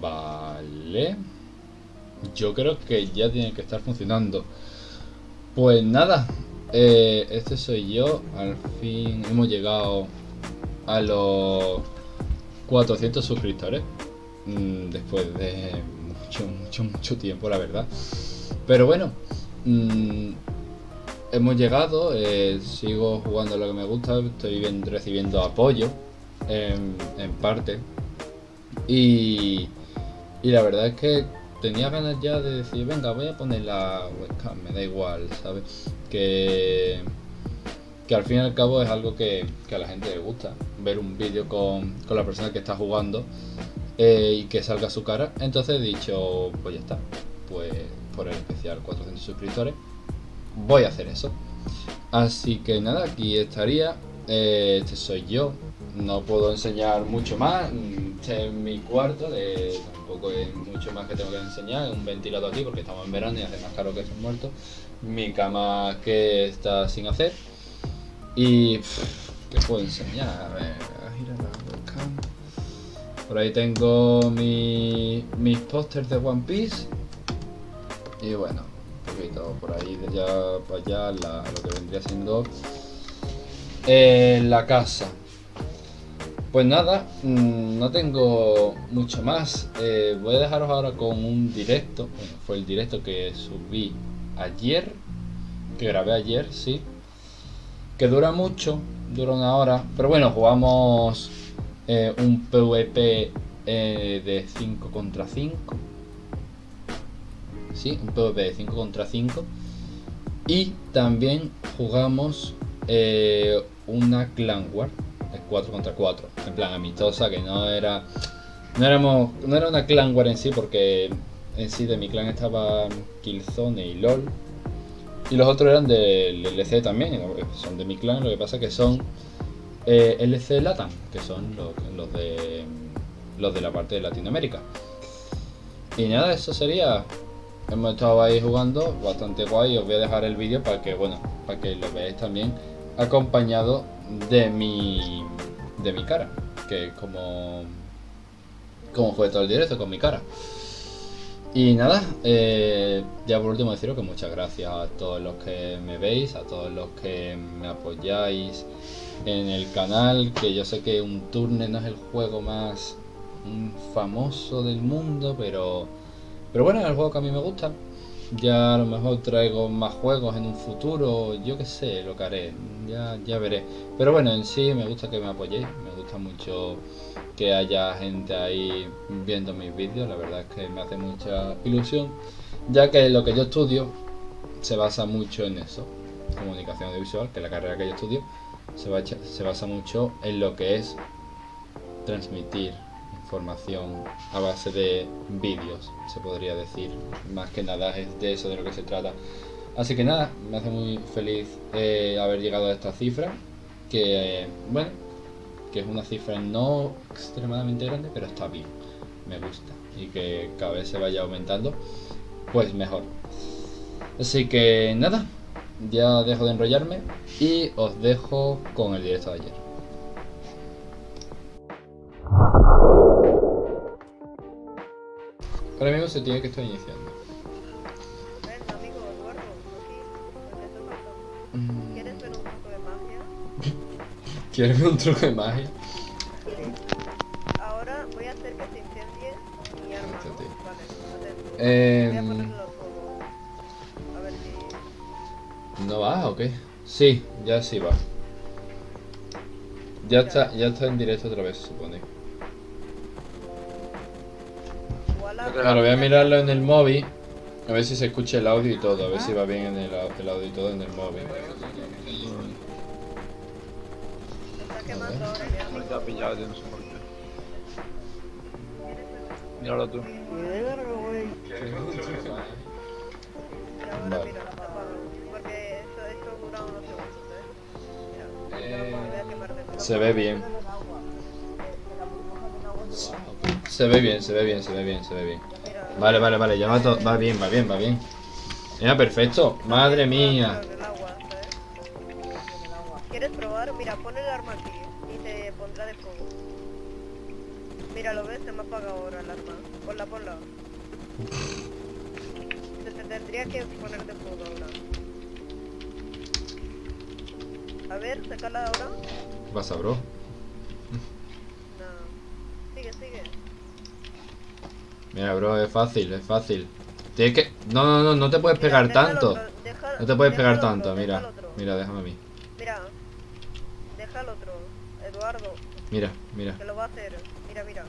Vale. Yo creo que ya tiene que estar funcionando. Pues nada, eh, este soy yo. Al fin hemos llegado a los 400 suscriptores. Mm, después de mucho, mucho, mucho tiempo, la verdad. Pero bueno, mm, hemos llegado. eh, sigo jugando lo que me gusta. Estoy bien- recibiendo apoyo en, en parte. Y, y la verdad es que tenía ganas ya de decir, venga, voy a poner la webcam, me da igual, ¿sabes? Que, que al fin y al cabo es algo que, que a la gente le gusta, ver un vídeo con, con la persona que está jugando eh, y que salga su cara. Entonces he dicho, pues ya está, pues por el especial 400 suscriptores, voy a hacer eso. Así que nada, aquí estaría. Eh, este soy yo. No puedo enseñar mucho más. Este es mi cuarto. tampoco es mucho más que tengo que enseñar. Un ventilador aquí porque estamos en verano y hace más caro que son muertos. Mi cama que está sin hacer. Y. ¿Qué puedo enseñar? A ver, a girar la. Por ahí tengo mi, mis pósters de One Piece. Y bueno, un poquito por ahí de allá para allá lo que vendría siendo eh, la casa. Pues nada, mm, no tengo mucho más. Eh, voy a dejaros ahora con un directo. Bueno, fue el directo que subí ayer. Que grabé ayer, sí. Que dura mucho, dura una hora. Pero bueno, jugamos eh, un PvP eh, de 5 contra 5. Sí, un PvP de 5 contra 5. Y también jugamos una Clan War de 4 contra 4. En plan amistosa, que no era. No éramos. No era una Clan War en sí, porque en sí de mi clan estaba Killzone y LOL. Y los otros eran del LC también, son de mi clan, lo que pasa que son eh, LC Latam, que son los, los de los de la parte de Latinoamérica. Y nada, eso sería. Hemos estado ahí jugando, bastante guay. Os voy a dejar el vídeo para que, bueno, para que lo veáis también, acompañado de mi de mi cara, que como como fue todo el directo con mi cara. Y nada, eh, ya por último deciros que muchas gracias a todos los que me veis, a todos los que me apoyáis en el canal, que yo sé que un turne no es el juego más mm, famoso del mundo, pero, pero bueno, es el juego que a mí me gusta. Ya a lo mejor traigo más juegos en un futuro, yo qué sé, lo que haré, ya, ya veré. Pero bueno, en sí me gusta que me apoyéis, me gusta mucho que haya gente ahí viendo mis vídeos, la verdad es que me hace mucha ilusión, ya que lo que yo estudio se basa mucho en eso, comunicación audiovisual, que es la carrera que yo estudio, se, se basa mucho en lo que es transmitir información a base de vídeos, se podría decir, más que nada es de eso de lo que se trata. Así que nada, me hace muy feliz eh, haber llegado a esta cifra, que bueno, que es una cifra no extremadamente grande, pero está bien, me gusta, y que cada vez se vaya aumentando, pues mejor. Así que nada, ya dejo de enrollarme y os dejo con el directo de ayer. Ahora mismo se tiene que estar iniciando. Ven, amigo Eduardo, aquí. Mm, ¿Quieres ver un truco de magia? ¿Quieres ver un truco de magia? Ahora voy a hacer que se incendie mi arma. Vale. Eh, Voy a los fuegos. A ver si... ¿No va o qué? Sí, ya sí va. Ya está, ya está en directo otra vez, supone. Claro, voy a mirarlo en el móvil. A ver si se escucha el audio y todo. A ver si va bien en el, el audio y todo en el móvil. Se está pillado, no sé por qué. Míralo tú. Vale. mira, apágalo. Porque esto, esto dura unos segundos. Mira, me voy a quemar de Se ve bien. Se ve bien, se ve bien, se ve bien, se ve bien. Vale, vale, vale, ya va, to- va bien, va bien, va bien. Mira, perfecto. Madre mía. ¿Quieres probar? Mira, pon el arma aquí y te pondrá de fuego. Mira, ¿lo ves? Se me apaga ahora el arma. Ponla, ponla. Se te tendría que poner de fuego ahora. A ver, sácala ahora. ¿Qué pasa, bro? Mira, bro, es fácil, es fácil. Tienes que... No, no, no, no te puedes Mira, pegar tanto. No te puedes pegar otro, tanto, mira. Mira, déjame a mí. Mira. Deja al otro. Eduardo, Mira, mira. que lo va a hacer. Mira, mira.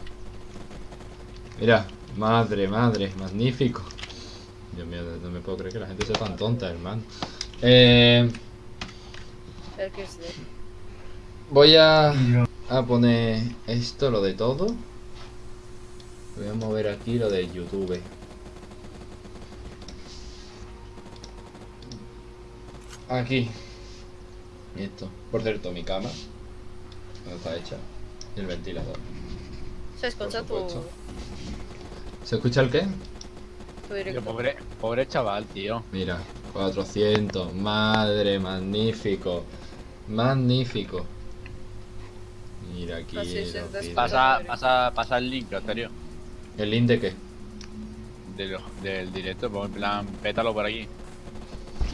Mira, madre, madre, magnífico. Dios mío, no me puedo creer que la gente sea tan tonta, hermano. Eh, El que sí. voy a, a poner esto, lo de todo. Voy a mover aquí lo de YouTube. Aquí. Y esto. Por cierto, mi cama. ¿Dónde está hecha? Y el ventilador. Se escucha tu. ¿Se escucha el qué? pobre, pobre chaval, tío. Mira, 400. Madre, magnífico. Magnífico. Mira aquí. Pasa, pasa, pasa el link, serio. ¿El link de qué? De lo- del directo, pues en plan, pétalo por aquí.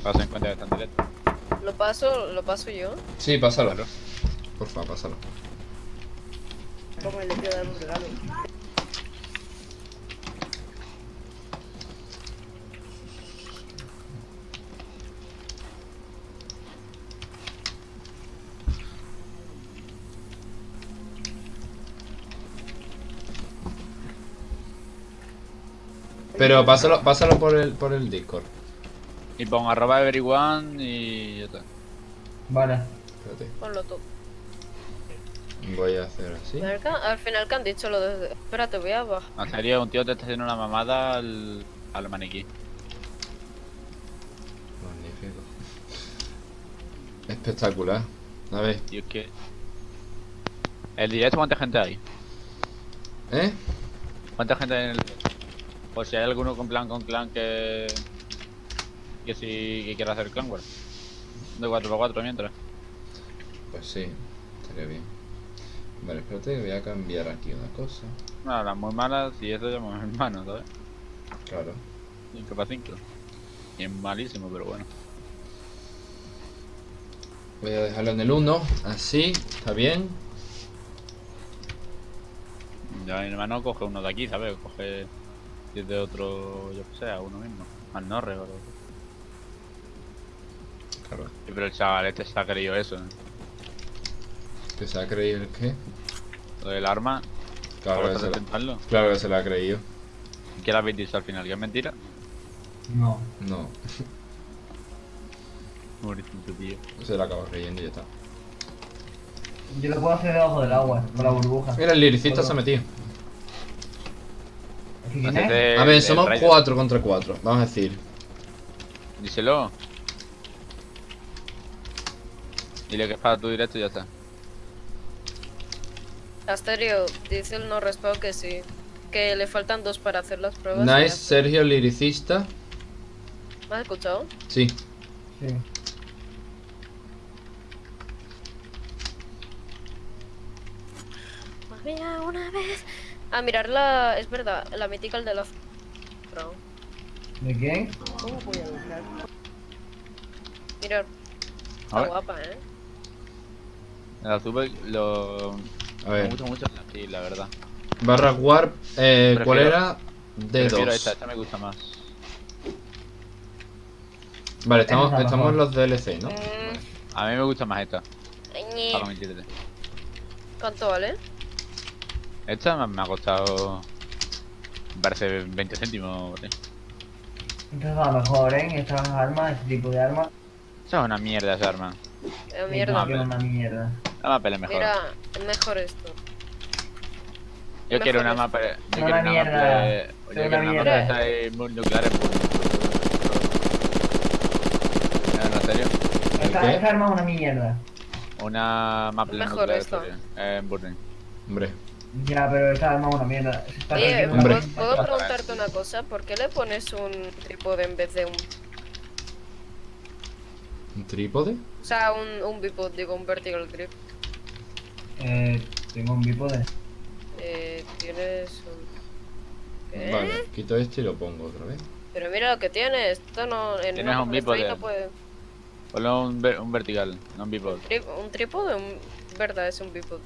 Pasa en cuenta que está en directo. Lo paso, lo paso yo. Sí, pásalo. Claro. Porfa, pásalo. Como le quiero dar un regalo. Pero pásalo, pásalo por el, por el Discord. Y pon arroba everyone y ya está. Vale. Espérate. Ponlo tú. Voy a hacer así. Al, final que han dicho lo de... Espérate, voy a bajar. En serio, un tío te está haciendo una mamada al, al maniquí. Magnífico. Espectacular. A ver, Y es que. El directo, ¿cuánta gente hay? ¿eh? ¿Cuánta gente hay en el directo? Por si hay alguno con plan con clan que. que sí que quiera hacer clan war. De 4x4 mientras. Pues sí, estaría bien. Vale, espérate, voy a cambiar aquí una cosa. No, las muy malas y eso ya mi hermano, ¿sabes? Claro. 5x5. Y es malísimo, pero bueno. Voy a dejarlo en el 1, así, está bien. Ya mi hermano coge uno de aquí, ¿sabes? Coge de otro, yo qué sé, a uno mismo. Al Norre o algo. Claro. Sí, pero el chaval este se ha creído eso. ¿eh? ¿Que se ha creído el qué? Lo del arma, Claro ¿cómo que, se lo, intentarlo? claro que se lo ha creído. ¿Qué le habéis dicho al final? ¿Que es mentira? No. No, Pobrecito, tío. se lo acaba creyendo y ya está. Yo lo puedo hacer debajo del agua, con la burbuja. Mira, el liricista se ha metido. ¿Aquí quién es? Hacete A ver, somos raid. 4 contra 4, vamos a decir. Díselo. Dile que es para tu directo y ya está. Asterio, dice el no respeto que sí. Que le faltan dos para hacer las pruebas. Nice. Sergio, liricista. ¿Me has escuchado? Sí. Sí. Había una vez. A mirar la. Es verdad, la mítica de la. Bro. ¿De quién? ¿Cómo voy a buscar? Mirar. A Está ver. guapa, eh. El azul lo. A Me ver, gusta mucho la sí, la verdad. barra warp, eh, ¿cuál Prefiero- era? Prefiero esta, D2. esta me gusta más. Vale, estamos, Esta estamos los DLC, ¿no? Mm, A mí me gusta más esta. Para mentirte. ¿Cuánto vale? Esta me- ha costado. Me parece 20 céntimos. ¿sí? Esta es la mejor, ¿eh? Estas armas, ese tipo de armas. Esa es una mierda esa arma. Eh, mierda. Es una mierda. La mapa es mejor. Mira, es mejor esto. yo quiero una mejor mapa. Yo Una quiero una mierda. mapa. de- Yo Una quiero una mapa mierda. de esta de mu- nucleares. No, en serio. Esta, esta arma es una mierda. Una mapa Mejor nucleares. esto. tío, En Burning. Hombre, Ya, pero esta arma es una mierda. Se está Oye, ¿puedo, puedo preguntarte una cosa? ¿Por qué le pones un trípode en vez de un... ¿un trípode? O sea, un, un bipod, digo, un vertical grip? Eh, tengo un bípode. Eh, tienes un... ¿Qué? Vale, quito este y lo pongo otra vez. Pero mira lo que tiene, esto no... En Tienes un bípode. no puede... Ponle un, ver- un vertical, no un bipod. Tri- un trípode, un... verdad, es un bípode.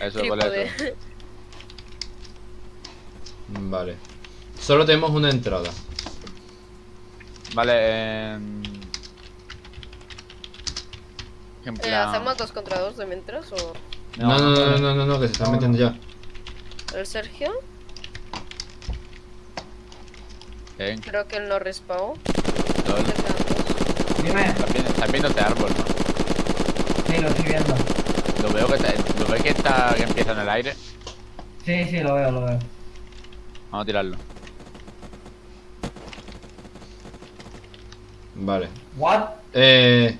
Eso, eso. Vale. Solo tenemos una entrada. Vale, eh... En Eh. ¿Hacemos dos contra dos de mientras o...? No, no, no, no, no, no, no, que se están No, metiendo ya. ¿El Sergio? Creo que él no respawnó. Dime. Estás viendo- Estás viendo este árbol, ¿no? Sí, lo estoy viendo. Lo veo que está, lo ves que está que empieza en el aire. Sí, sí, lo veo, lo veo. Vamos a tirarlo. Vale. What? Eh,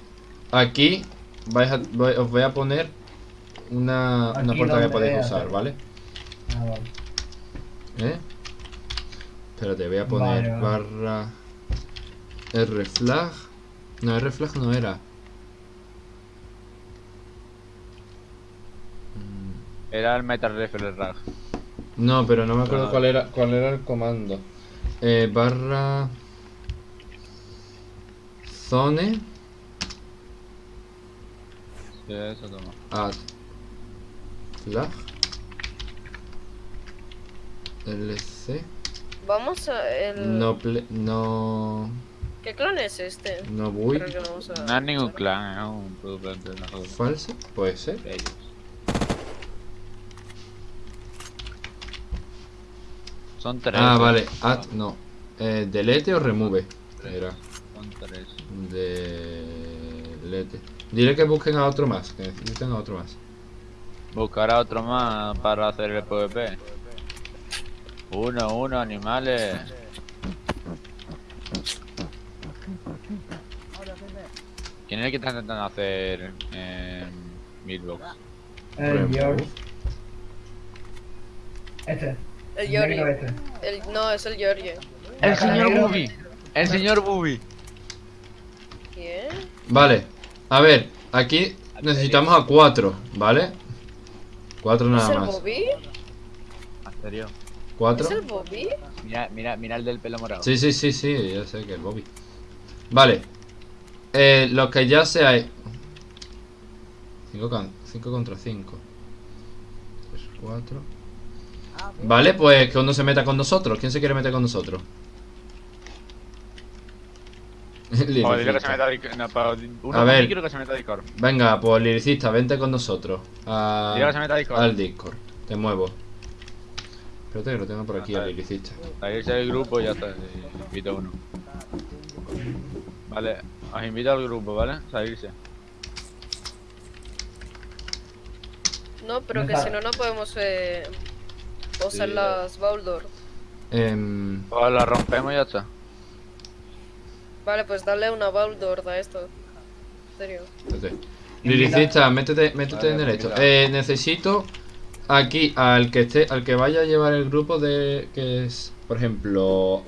aquí vais a- voy- os voy a poner una, una puerta que podéis usar, ¿vale? Ah, vale. ¿Eh? Espérate, voy a poner Vale, vale. barra R flag. No, R flag no era. Era el Metal Rifle Rag. No, pero no me acuerdo Ah. cuál era cuál era el comando. Eh, barra zone Sí, eso toma. add flag lc Vamos a... El... no ple- no ¿Qué clon es este? no voy Creo que no vamos a... No es ningún clan, es un producto de la joda. falso puede ser ellos. Son tres. ah ¿eh? vale add no eh, delete o remove era Son tres. delete dile que busquen a otro más que necesitan a otro más Buscar a otro más para hacer el PvP. Uno, uno, animales. ¿Quién es el que está intentando hacer eh. George. El Este. El este. El... No, es el Giorgio. ¡El señor. Bubi! ¡El señor Bubi! ¿Quién? Vale, a ver, aquí necesitamos a cuatro, ¿vale? Cuatro ¿Es nada el más. Bobby? ¿En serio? ¿Cuatro? ¿Es el Bobby? Mira, mira, mira el del pelo morado. Sí, sí, sí, sí, ya sé que es Bobby. Vale. Eh, los que ya se hay. 5 contra 5. 3, 4. Vale, pues que uno se meta con nosotros. ¿Quién se quiere meter con nosotros? Liricista. O dile que se meta a Discord. No, pero uno A a ver. quiero que se meta a Discord. Venga, pues liricista, vente con nosotros. a- Dile que se meta a Discord. al Discord. Te muevo. Espérate que lo tengo por aquí, Ah, al está. liricista. Salirse del grupo y ya está. y Invito a uno. Vale, os invito al grupo, ¿vale? Salirse. No, pero que Está. si no, no podemos eh, usar Sí. las Baldor. Em, O la rompemos y ya está. Vale, pues dale una Baldor a esto. En serio. Liricista, métete, métete Vale, en el esto. mira. Eh, necesito aquí al que esté, al que vaya a llevar el grupo de que es, por ejemplo,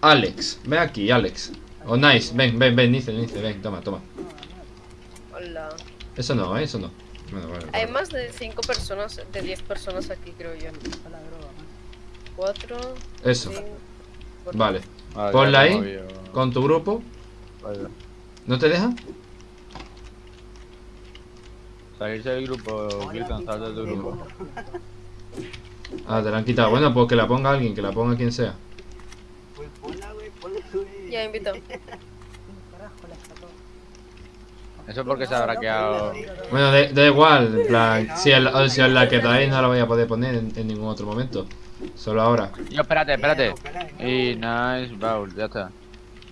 Alex. Ven aquí, Alex. O Nice, ven, ven, ven, Nice, Nice, ven, toma, toma. Hola. Eso no, ¿eh? eso no. Bueno, vale, Hay más de 5 personas, de 10 personas aquí, creo yo. 4, Eso, 5. vale. Vale, Ponla ya ahí. vídeo. Con tu grupo, Vale. ¿no te deja? Salirse del grupo, Clifton, sal del grupo. Ah, te la han quitado. Bueno, pues que la ponga alguien, que la ponga quien sea. Ya invito. Eso es porque se habrá quedado. Bueno, da da igual, en plan, si es, la- si es la que traéis no la voy a poder poner en, en ningún otro momento. Solo ahora. Yo, espérate, espérate. Y nice, Baul, ya está.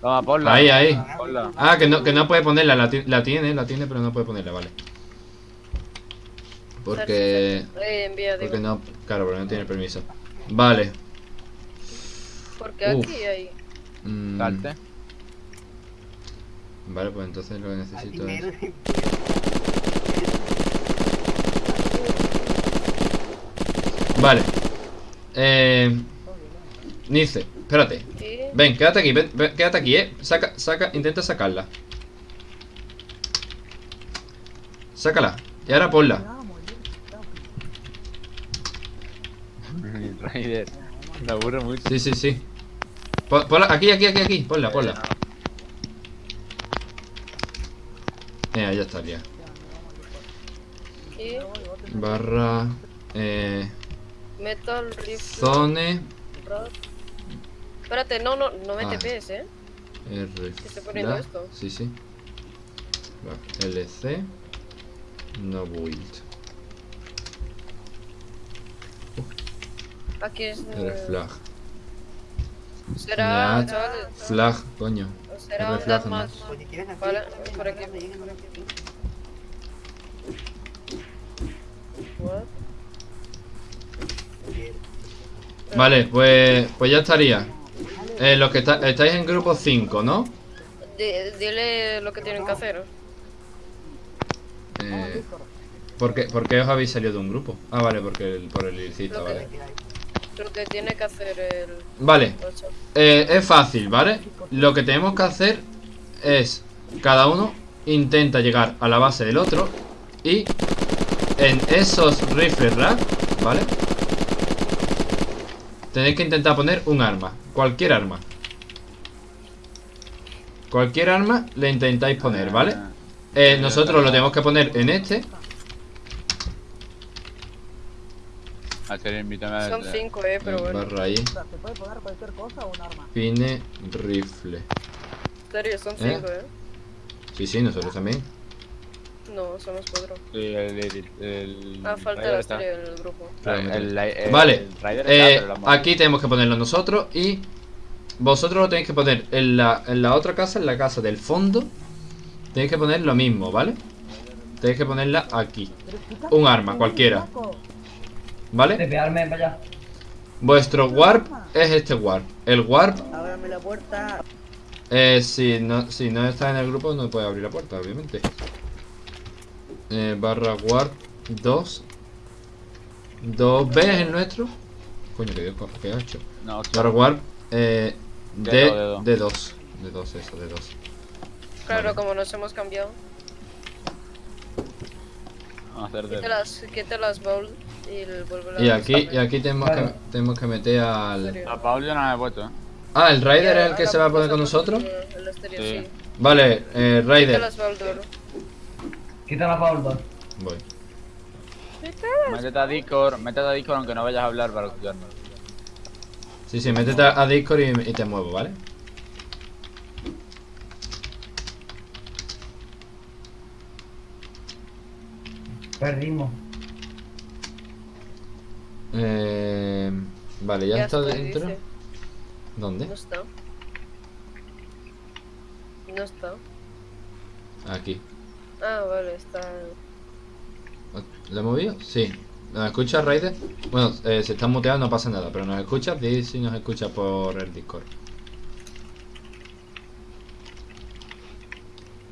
Toma, ponla. Ahí, ahí. Ponla. Ah, que no, que no puede ponerla, la, ti- la tiene, la tiene, pero no puede ponerla, vale. Porque... Porque no, claro, porque no tiene permiso. Vale. Porque aquí hay. mm. Vale, pues entonces lo que necesito es... Vale. Eh... Nice, espérate. Ven, quédate aquí, ven, ven, quédate aquí, eh. Saca, saca, intenta sacarla. Sácala. Y ahora ponla. Raider. Me aburre mucho. Sí, sí, sí. Pon- ponla, aquí, aquí, aquí, aquí. Ponla, ponla. Mira, ya estaría. Y Barra. Eh. Metal Rifle. Zone. Rod. Espérate, no, no, no me Ah. TPs, eh. R. estoy poniendo flag. esto. Sí, sí. Va, LC. No build. Aquí es. R eh, flag. Será. Flag, coño. Será un deathmatch. Vale, por aquí. What? Vale, pues, pues ya estaría. Eh, los que está- estáis en grupo 5, ¿no? Di- dile lo que tienen que hacer. Eh, ¿por, qué, por qué os habéis salido de un grupo? Ah, vale, porque el, por el ilícito, vale. Lo que tiene que hacer el Vale, 8. eh, es fácil, ¿vale? Lo que tenemos que hacer es cada uno intenta llegar a la base del otro y en esos rifles rack, ¿vale? Tenéis que intentar poner un arma, cualquier arma. Cualquier arma le intentáis poner, ¿vale? Eh, nosotros lo tenemos que poner en este. Son 5, eh, pero bueno. Barra ahí. Se puede poner cualquier cosa o un arma. Pine rifle. En serio, son 5, eh. Sí, sí, nosotros también. No, somos 4. Sí, el, el, el Ah, falta la está. estrella en el grupo. El- Vale, está, Eh, aquí tenemos que ponerlo nosotros y vosotros lo tenéis que poner en la, en la otra casa, en la casa del fondo. Tenéis que poner lo mismo, ¿vale? Tenéis que ponerla aquí. Un arma, cualquiera. ¿Vale? Tepearme para allá. Vuestro warp es este warp. El warp, Ábrame la puerta. eh, si, no, si no está en el grupo, no puede abrir la puerta, obviamente. Eh, barra warp 2. 2B es el nuestro. Coño, que Dios, ¿qué ha hecho? No, Barra warp eh, De de, dos, de 2. De 2, eso, de 2. Claro, Vale. como nos hemos cambiado. vamos a hacer de... Quita las, quita las bowl y el Y aquí, y aquí tenemos, Vale. que, tenemos que meter al... A Paul yo no me he puesto, ¿eh? Ah, el Raider es el que se va a poner con nosotros. El exterior, Sí. sí. Vale, eh, Raider. Quita la 2. Voy. Métete a Discord, métete a Discord aunque no vayas a hablar para escucharnos. Sí, sí, métete a Discord y, y te muevo, ¿vale? Perdimos. Eh, vale, ya, está dentro. dice. ¿Dónde? No está. No está. Aquí. Ah, vale, está. ¿Lo he movido? Sí. ¿Nos escuchas, Raider? Bueno, eh, si estás muteado no pasa nada, pero ¿nos escuchas? Di si nos escuchas por el Discord.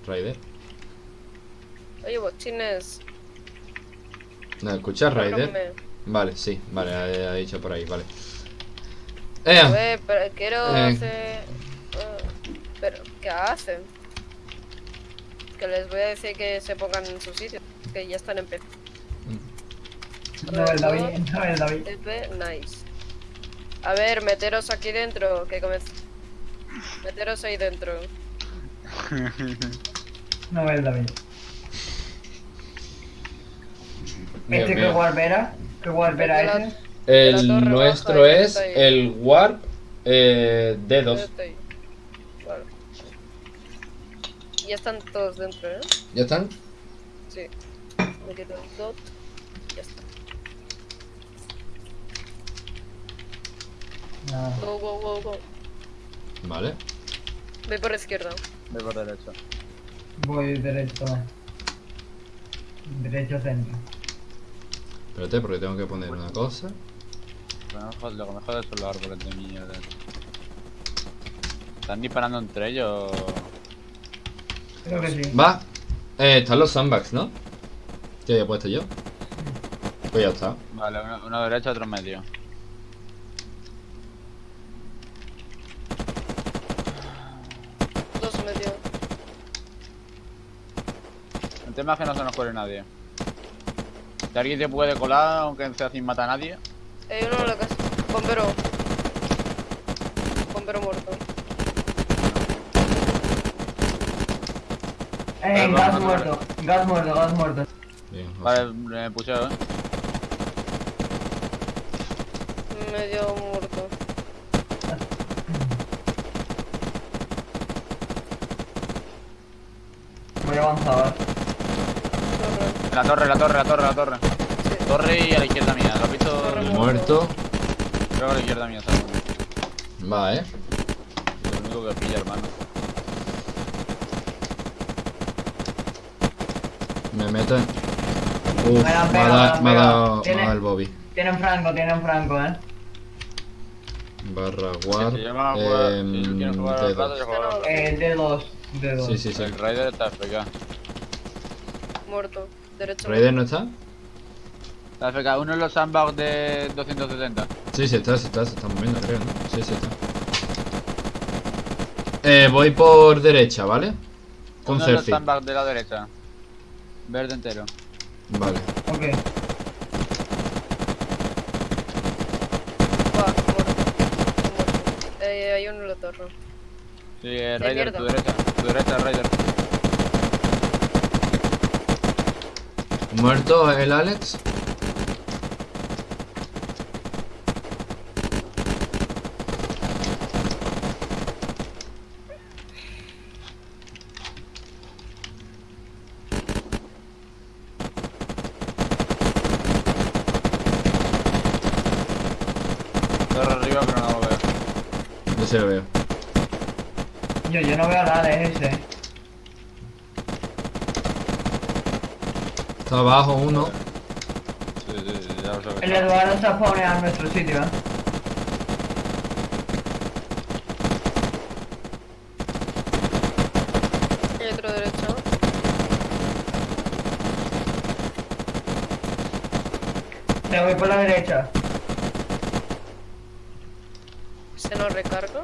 Raider. Oye, bochines. ¿Nos escuchas, Raider? Vale, sí, vale, ha, ha dicho por ahí, vale. A Eh, ver, pero quiero Eh. hacer. ah, pero, ¿qué hacen? Que les voy a decir que se pongan en su sitio. Que ya están en P. No el David, no el David. Nice. A ver, meteros aquí dentro. Que comence. Meteros ahí dentro. No el David. Dios ¿Este mío. era? ¿Qué warp era La- ese? el la nuestro es el Warp eh, D2. Este ahí. Vale. Ya están todos dentro, ¿eh? ¿Ya están? Sí. Me quito el dot. Ya está. No. Go, go, go, go. Vale. Voy por izquierda. Voy por derecho. Voy derecho. Derecho centro. Espérate, porque tengo que poner una cosa. Lo que me jode son los árboles de mierda. ¿Están disparando entre ellos? Creo que sí. Va. Eh, están los sandbags, ¿no? ¿Qué había puesto yo? Pues ya está. Vale, uno, uno derecho, otro medio. Dos medio. El tema es que no se nos cuele nadie. Si alguien se puede colar, aunque sea sin matar a nadie. Hay uno en la casa. Bombero. Bombero muerto. Eh, gas muerto, gas muerto, gas muerto. Bien, Vale, me pusheo, eh. Medio muerto. Voy avanzado, eh. La torre, la torre, la torre, la torre. Sí. Torre y a la izquierda mía. ¿Lo has visto? Muerto. Creo que a la izquierda mía, ¿sabes? Va, eh. Es lo único que pilla, hermano. Me meto en... Uf, Me me da- me me ha dado, pegado. me ha Tiene- dado el Bobby. Tienen franco, tienen franco, eh. Barra war. Si yo me voy a jugar, em, si tú quieres jugar al plato, yo juego al plato. Eh, D2, D2. Sí, sí, sí. El Raider está FK. Muerto. Derecho. ¿Raider no está? Está FK. Uno en los sandbags de 270. Sí, sí está, sí está, se está moviendo, creo, ¿no? Sí, sí está. Eh, voy por derecha, ¿vale? Con Uno en los sandbags de la derecha. Verde entero. Vale. Ok. Va, muerto. Muerto. Eh, hay uno en la torre. Sí, eh, Raider, tu derecha. Tu derecha, Raider. ¿Muerto el Alex? Torre arriba, pero no lo veo. Yo se lo veo. Yo, yo no veo nada, es ese. Está abajo uno. Sí, sí, sí, ya lo sé. El Eduardo se pone a nuestro sitio, eh. Hay otro derecho. Me voy por la derecha. ¿Se nos recarga?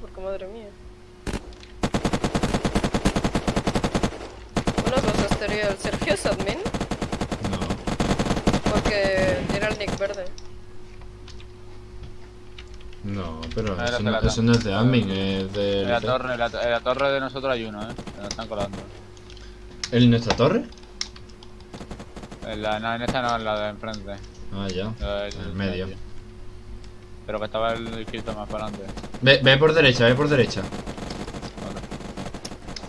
Porque madre mía. Una el Sergio es admin No. porque tiene el nick verde. No, pero Ah, eso no, pelota. eso no es de admin, es de... En la torre, en la, en la torre de nosotros hay uno, eh. Nos están colando. ¿En nuestra torre? En, la, no, en esta no, en la de enfrente. Ah, ya. En el medio. Pero que estaba el escrito más para adelante. Ve, ve por derecha, ve por derecha.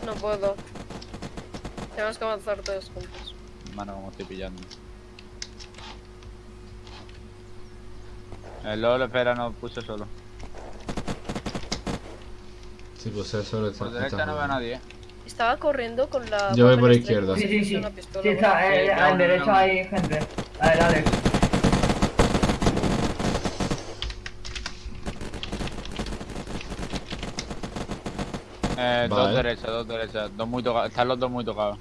No puedo. Tenemos que avanzar todos juntos. Mano, como estoy pillando. El LOL espera, no puse solo. Sí, pues eso lo está... Por derecha está no veo a nadie, eh. Estaba corriendo con la. Yo voy por izquierda. Sí, sí, sí. pistola, Sí, está, eh, Sí, a no, la no, derecha no. hay gente. A ver, Alex. Eh, dos Vale. derechas, dos derechas. Dos muy tocados. Están los dos muy tocados.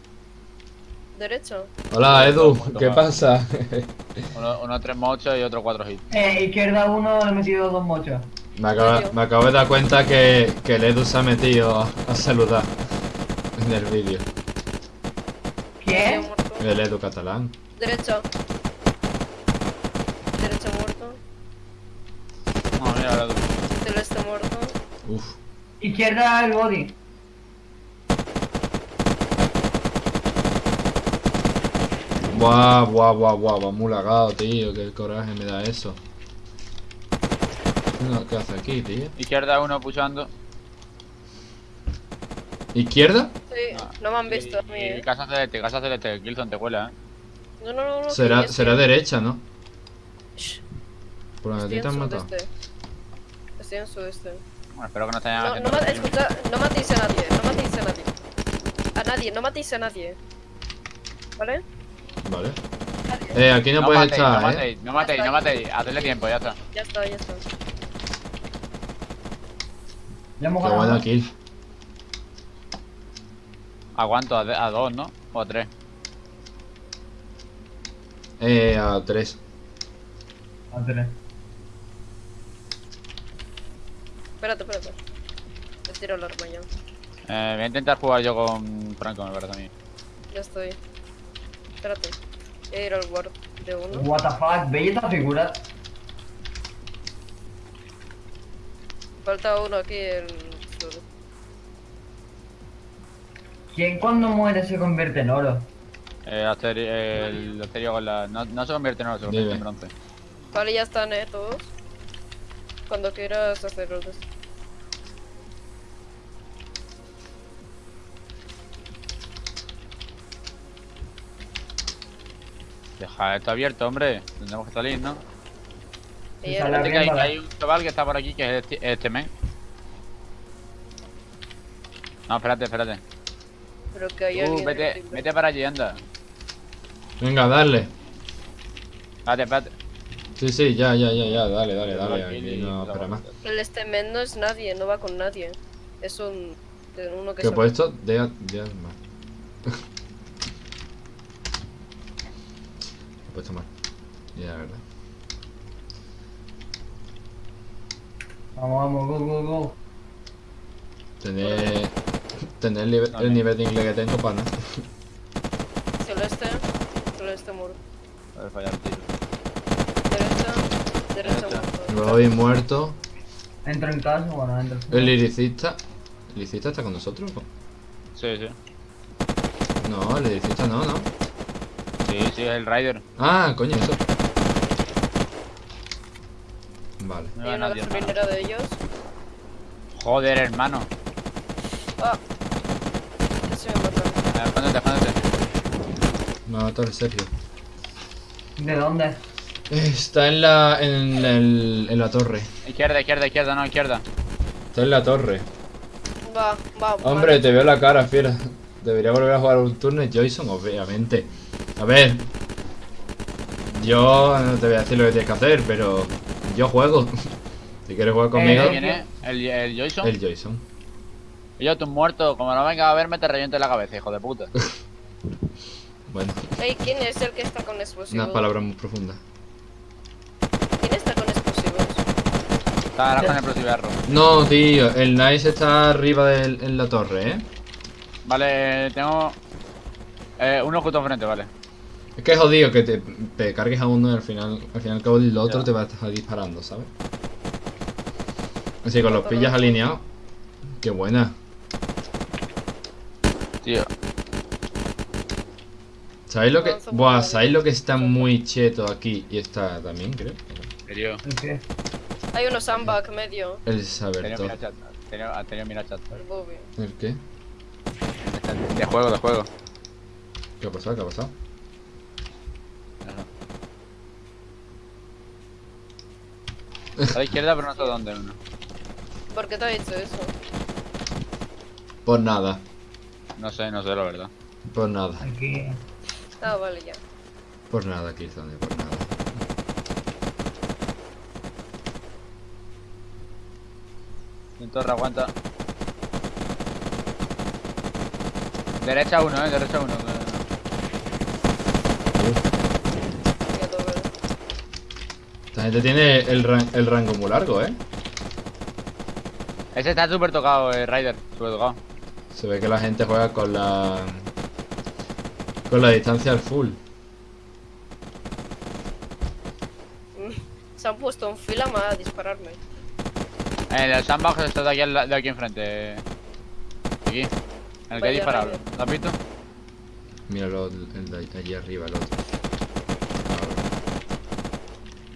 Derecho. Hola, Edu, ¿qué pasa? Uno, uno tres mochos y otro cuatro hits. Eh, izquierda uno, le he metido dos mochos. me, acabo, me acabo de dar cuenta que, que el Edu se ha metido a, a saludar en el vídeo. ¿Quién? El Edu catalán. Derecho. Derecho muerto. No, mira, ahora tú. Celeste muerto. Uf. Izquierda el body. Buah, buah, buah, va muy lagado, tío. Qué coraje me da eso. No, ¿Qué hace aquí, tío? Izquierda uno puchando. ¿Izquierda? Sí, no me han visto a mí. Eh. casa celeste, casa celeste. Gilson te cuela, eh. No, no, no. no Será, sí, será sí. derecha, ¿no? Shh, Por donde a Estoy ti te en han matado. sudeste. Estoy en sudeste. Bueno, espero que no te hayan No, no, ma- escucha, no matéis a nadie, no matéis a nadie. A nadie, no matéis a nadie. ¿Vale? Vale. Eh, aquí no, No puedes matéis, no estar, ¿eh? matéis, no matéis, no matéis. Hacedle tiempo, ya está. Ya está, ya está. Le hemos Qué ganado. buena kill. Aguanto a, a dos, ¿no? O a tres. Eh, a tres. A tres. Espérate, espérate. Tiro el arma ya. Eh, voy a intentar jugar yo con Franco, me parece a mí. Ya estoy. Espérate. Voy a ir al guard de uno. What the fuck, bella esta figura. Falta uno aquí, el... ¿Quién cuando muere se convierte en oro? Eh, Asterio, el Asterio con la... No, no se convierte en oro, se convierte en bronce. Vale, ya están, eh, todos. Cuando quieras hacer otros. Deja esto abierto, hombre. Tendremos que salir, ¿no? Fíjate que hay, un chaval que está por aquí que es este, este men. No, espérate, espérate. Pero que hay Uh, alguien... vete, vete para allí, anda. Venga, dale. Espérate, espérate. Sí, sí, ya, ya, ya, ya, dale, dale, dale. Aquí no espera más. El este men no es nadie, no va con nadie. Es un... de uno que ¿Qué he se- puesto? De, de más. he puesto mal. Ya, la verdad. Vamos, vamos, go, go, go. Tener, tener el, nivel- Vale. el nivel de inglés que tengo para nada. Celeste. Celeste muro. A ver, fallar el tiro. Derecha. muerto. Entro en casa, bueno, entro. El liricista. ¿El liricista está con nosotros? Sí, sí. No, el liricista no, no. Sí, sí, es el Rider. Ah, coño, eso. Vale. No Hay nadie, hermano. de ellos. Joder, hermano. Ah. Casi me ver, Escóndete, escóndete. Me va a matar Sergio. ¿De dónde? Está en la, en, el, en la torre. Izquierda, izquierda, izquierda, no, izquierda. Está en la torre. Va, va. Hombre, vale. te veo la cara, fiera. Debería volver a jugar un turno Joyson, obviamente. A ver. Yo no te voy a decir lo que tienes que hacer, pero yo juego. Si quieres jugar conmigo, Eh, ¿Quién es? ¿El, el Joyson? el Joyson. Y yo, tú muerto. Como no vengas a verme, te reviento en la cabeza, hijo de puta. Bueno, Ey, ¿quién es el que está con explosivos? unas palabras muy profundas. ¿Quién está con explosivos? Con el. No, tío, el Nice está arriba del- en la torre, ¿eh? Vale, tengo. Eh, uno justo enfrente, vale. Es que es jodido que te, te cargues a uno y al final, al final al cabo el otro Ya. te va a estar disparando, ¿sabes? Así con los pillas alineados. Qué buena. Tío, ¿Sabéis lo que.? Buah, ¿sabéis lo que está muy cheto aquí? Y está también, creo. en serio. ¿El qué? Hay uno sandbag medio. El saber Tenía todo. mira chat. Tenía, ha tenido mira chat. El Bobby. ¿El qué? De juego, de juego. ¿Qué ha pasado? ¿Qué ha pasado? A la izquierda, pero no sé dónde uno. ¿Por qué te ha dicho eso? Por nada. No sé, no sé la verdad. Por nada. Aquí. Ah, vale, ya. Por nada, Killzone, por nada. En torre, aguanta. Derecha uno, eh, derecha uno. Esta gente tiene el, ran- el rango muy largo, ¿eh? Ese está súper tocado, eh, Rider. Súper tocado. Se ve que la gente juega con la. con la distancia al full. Se han puesto en fila más a dispararme. En el sandbox está de aquí, al de aquí enfrente. Aquí. En el que he Vaya disparado. ¿Lo has visto? Míralo, el de allí arriba, el otro.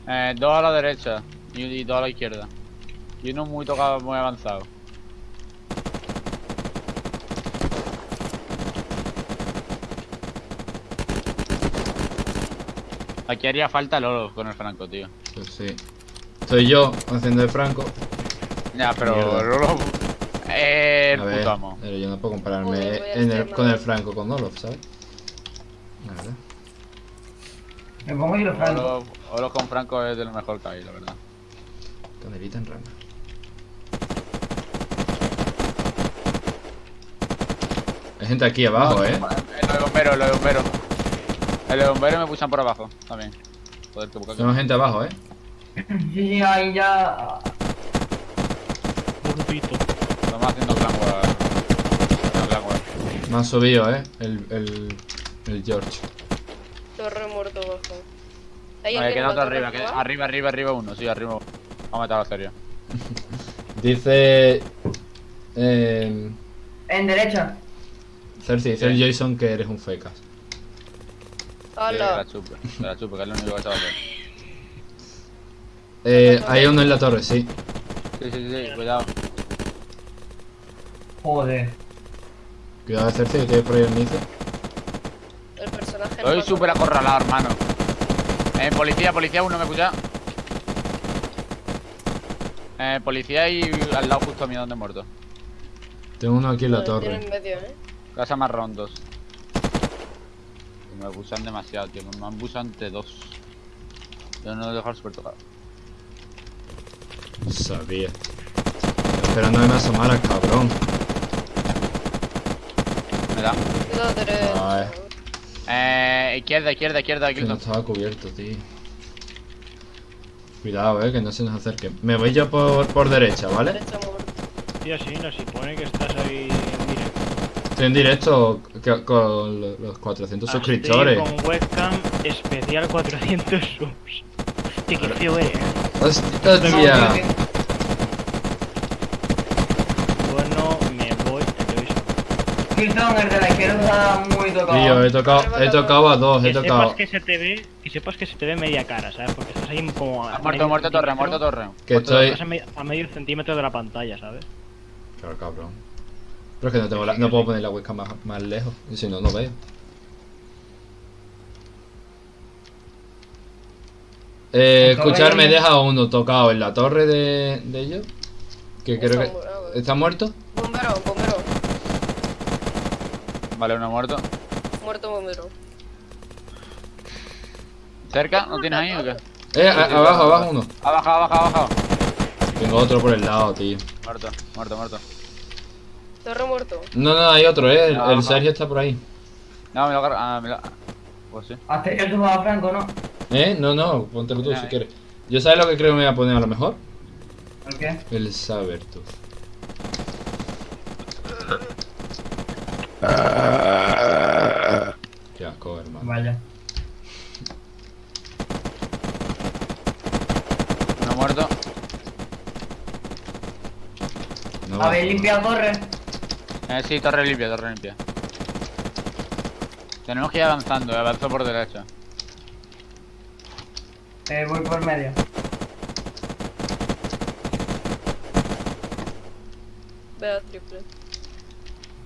Eh, dos a la derecha y, y dos a la izquierda. Y uno muy tocado, muy avanzado. Aquí haría falta Lolo con el Franco, tío. Pues sí. Soy yo haciendo de Franco. Ya, pero. Lolo. Eh, el A ver, puto amo. pero yo no puedo compararme en el- con el. Franco con Olof, ¿sabes? La verdad. Me pongo yo los francos. Olo, Olo con Franco es de lo mejor que hay, la verdad. Canelita en rama. Hay gente aquí abajo, ¿eh? El de bombero, el de bombero. El de bombero me pusan por abajo también. Joder, qué poca que- Tenemos gente abajo, ¿eh? Sí, sí, ahí ya. Estamos haciendo haciendo war. Me ha subido, ¿eh? El, el, el George. Torre muerto abajo. ¿Hay Vale, alguien queda en la otro torre arriba, queda- arriba, arriba, arriba uno, sí, arriba uno. Vamos a serio. Dice. Eh, En derecha. Cersei, dice el Jason que eres un fecas. Que la Hola. que la chupe, que es lo único que se va a hacer. Eh, hay uno en la torre, sí. Sí, sí, sí, cuidado. Joder. Cuidado, Cersei, que tienes por ahí el inicio. El personaje. no Estoy me súper acorralado, hermano. Eh, policía, policía, uno me escucha. Eh, policía y al lado justo mío donde he muerto. Tengo uno aquí en la Joder, tiene torre. en medio, eh. Casa marrón dos. Me abusan demasiado, tío. Me abusan entre dos. Yo no lo dejo súper tocado. Sabía. Esperando que me asomara, cabrón. Me da. Ay. Eh, izquierda, izquierda, izquierda, Que no estaba cubierto, tío. Cuidado, eh, que no se nos acerque. Me voy yo por, por derecha, ¿vale? Derecha. Tío, sí, no, si pone que estás ahí en directo. Estoy en directo que- con lo- los 400 suscriptores. Estoy con webcam especial 400 subs. Hostia, qué feo eres. Hostia, hostia. Bueno, me voy. Te doy Kilton, el de la izquierda está muy tocado. Tío, he tocado, he tocado a dos, he Que tocado. sepas que se te ve, que sepas que se te ve media cara, ¿sabes? Porque estás ahí como a Ha muerto, muerto torre, muerto torre. Que Muerto estoy- a, me- a medio centímetro de la pantalla, ¿sabes? Claro, cabrón. Pero es que no, tengo la- no puedo poner la webcam más, más lejos. Y si no, no veo. Eh, escucharme, deja uno tocado en la torre de, de ellos. Que creo Está que. vale. ¿Está muerto? Bombero, bombero. Vale, uno muerto. Muerto bombero. ¿Cerca? ¿No tienes ahí o qué? Eh, a- abajo, abajo uno. Bajado, ha bajado. Tengo otro por el lado, tío. Muerto, muerto, muerto. Torre muerto. No, no, hay otro, eh. El, No, el. Sergio está por ahí. No, me lo agarro. Ah, me lo. Pues sí. Hasta ya tú vas a Franco, ¿no? Eh, no, no, póntelo tú si eh. quieres. Yo sabes lo que creo que me voy a poner a lo mejor. ¿Por qué? El Sabertooth. Qué asco, hermano. Vaya. Uno muerto. No, ¿Habéis limpiado torre? Eh, sí, torre limpia, torre limpia. Tenemos que ir avanzando, eh, avanzo por derecha. Eh, voy por medio. Vea triple.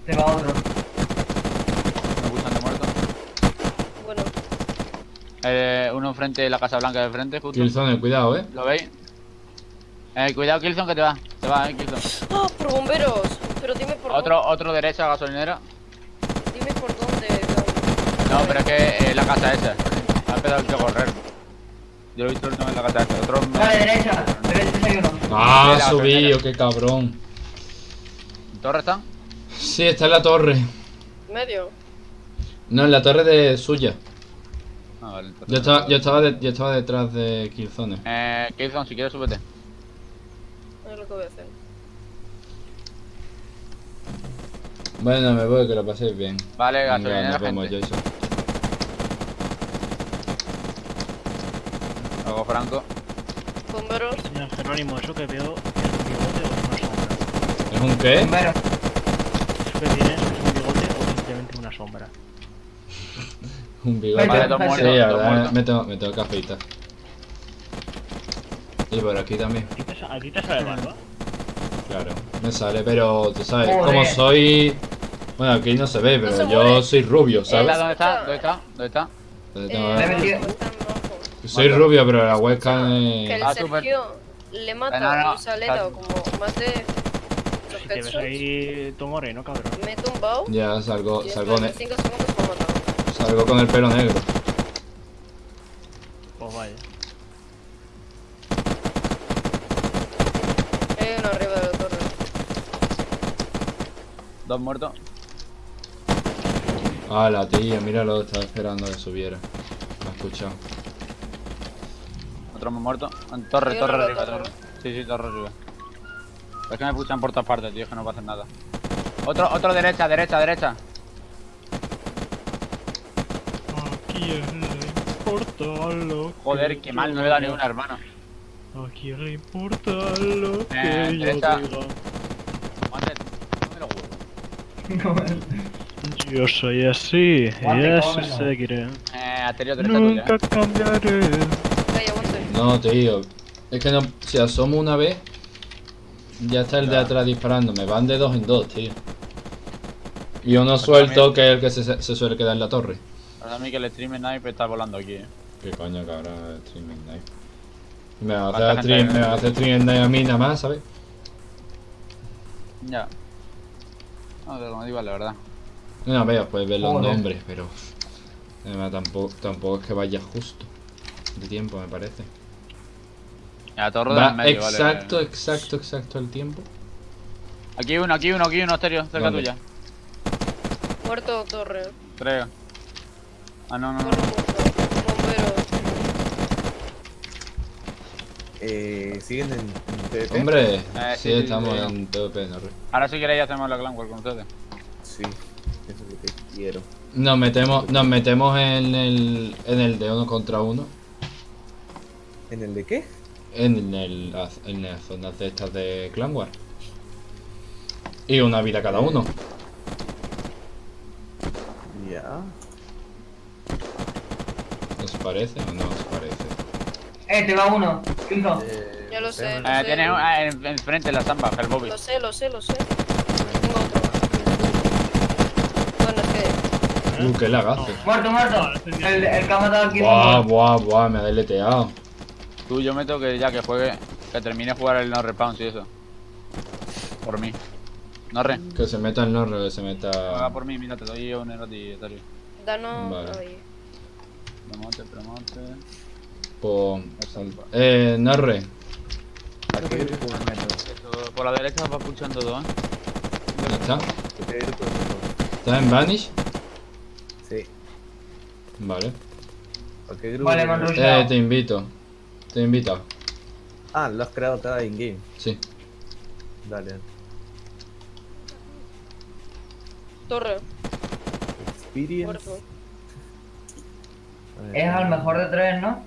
Te va otro. Me gustan de muerto. Bueno, Eh, uno enfrente de la Casa Blanca de frente, justo. Killzone, cuidado, eh. ¿Lo veis? Eh, cuidado, Killzone, que te va. Te va, eh, Killzone. ¡Ah! ¡Por bomberos! Pero dime por Otro, otro derecha, gasolinera. dónde. Dime por dónde. Gabriel. No, pero es que eh, la casa esa. Ha empezado que correr. Yo lo he visto el en la casa esa. Otro derecha. Derecha hay uno. Ah, subido, qué cabrón. ¿Torre está? Sí, está en la torre. Medio. No, en la torre de suya. Ah, vale. Yo estaba, yo estaba, de- yo estaba detrás de Killzone. Eh, Killzone, si quieres, súbete. Es lo que voy a hacer. Bueno, me voy, que lo paséis bien. Vale, Venga, gasolinera, nos vemos, gente. Jason. Luego Franco. Bomberos. Señor Jerónimo, eso que veo es un bigote o una sombra. ¿Es un qué? Bombero. Eso que tienes es un bigote o simplemente una sombra. Un bigote. Vale, dos sí, muertos, dos me tengo, me tengo que afeitar. Y por aquí también, ¿A ti te, a sale barba? claro. Me sale, pero tú sabes, Joder. como soy... Bueno, aquí no se ve, pero se yo soy rubio, ¿Dónde ¿sabes? ¿Dónde está? ¿Dónde está? ¿Dónde está? Eh, está rojo. Soy rubio, pero la webcam Que el. Ah. Sergio le mata No, no, un saleta está- como más de Si te ves headshots. ahí todo moreno, cabrón. Me he tumbado. Ya salgo, salgo, después ne- de 5 segundos me ha matado. Salgo con el pelo negro. Pues vaya. Hay uno arriba de la torre. Dos muertos. Ah, la tía, míralo, estaba esperando que subiera. Me ha escuchado. Otro más muerto. En torre, Yo torre no lo arriba, torre. Sí, sí, torre arriba. Es que me pushan por todas partes, tío, es que no va a hacer nada. Otro, otro derecha, derecha, derecha. Joder, qué mal, no le da ni una, hermano. ¿A quién le importa lo que Eh, yo derecha. diga? No me lo. Yo soy así, y así seguiré. Eh. Nunca cambiaré. No, tío. Es que no, si asomo una vez, ya está el de atrás disparando. Me van de dos en dos, tío. Y uno Pues suelto también- que es el que se, se suele quedar en la torre. Para mí que el stream sniper está volando aquí, eh. ¿Qué coño, cabrón? Streaming Night. Me va a ¿Cuánta hacer stream, me va a hacer streaming a mí nada más, ¿sabes? Ya. No, te lo digo la verdad. No, vea, puedes ver los Joder. nombres, pero. Además, tampoco, tampoco es que vaya justo de tiempo, me parece. Ya, torre del medio, exacto, vale. exacto, exacto el tiempo. Aquí uno, aquí uno, aquí uno, Asterio, cerca ¿Dónde? tuya. Muerto torre. Creo. Ah, no, no, no. Torre no. muerto. Bombero. Eh, ¿Siguen en, en PvP? Hombre, Eh, sí, estamos sí, en PvP, no Ahora si queréis hacemos la clan war con ustedes. Sí, eso es lo que quiero. Nos metemos, nos metemos en el, en el de uno contra uno. ¿En el de qué? En, el, en las zonas de estas de Clan War. Y una vida cada uno. Ya. ¿Os parece o no os parece? Eh, te va uno. Fijo. Eh, Ya lo no sé. Eh, tiene ah, en, enfrente la zamba, el Bobby. Lo sé, lo sé, lo sé. Tengo otro. Bueno, es que. Uh, qué lagazo. Muerto, muerto. El, el que ha matado aquí. Buah, buah, buah, me ha deleteado. Tú, yo meto que ya que juegue, que termine de jugar el no respawn y eso. Por mí. No re. Que se meta el norro, que se meta. por mí, mira, te doy un Asterio. Danos. Vale. Promote, promote. Por. Eh, Norre. ¿A qué grupo me meto? Esto, por la derecha va pulsando todo, ¿eh? ¿Dónde está? ¿A qué grupo me meto? ¿Estás en Vanish? Sí. Vale. ¿A qué grupo Vale, me han. Eh, te invito. Te invito. Ah, lo has creado acá in-game. Sí. Dale. Torre. Experience. Es al mejor de tres, ¿no?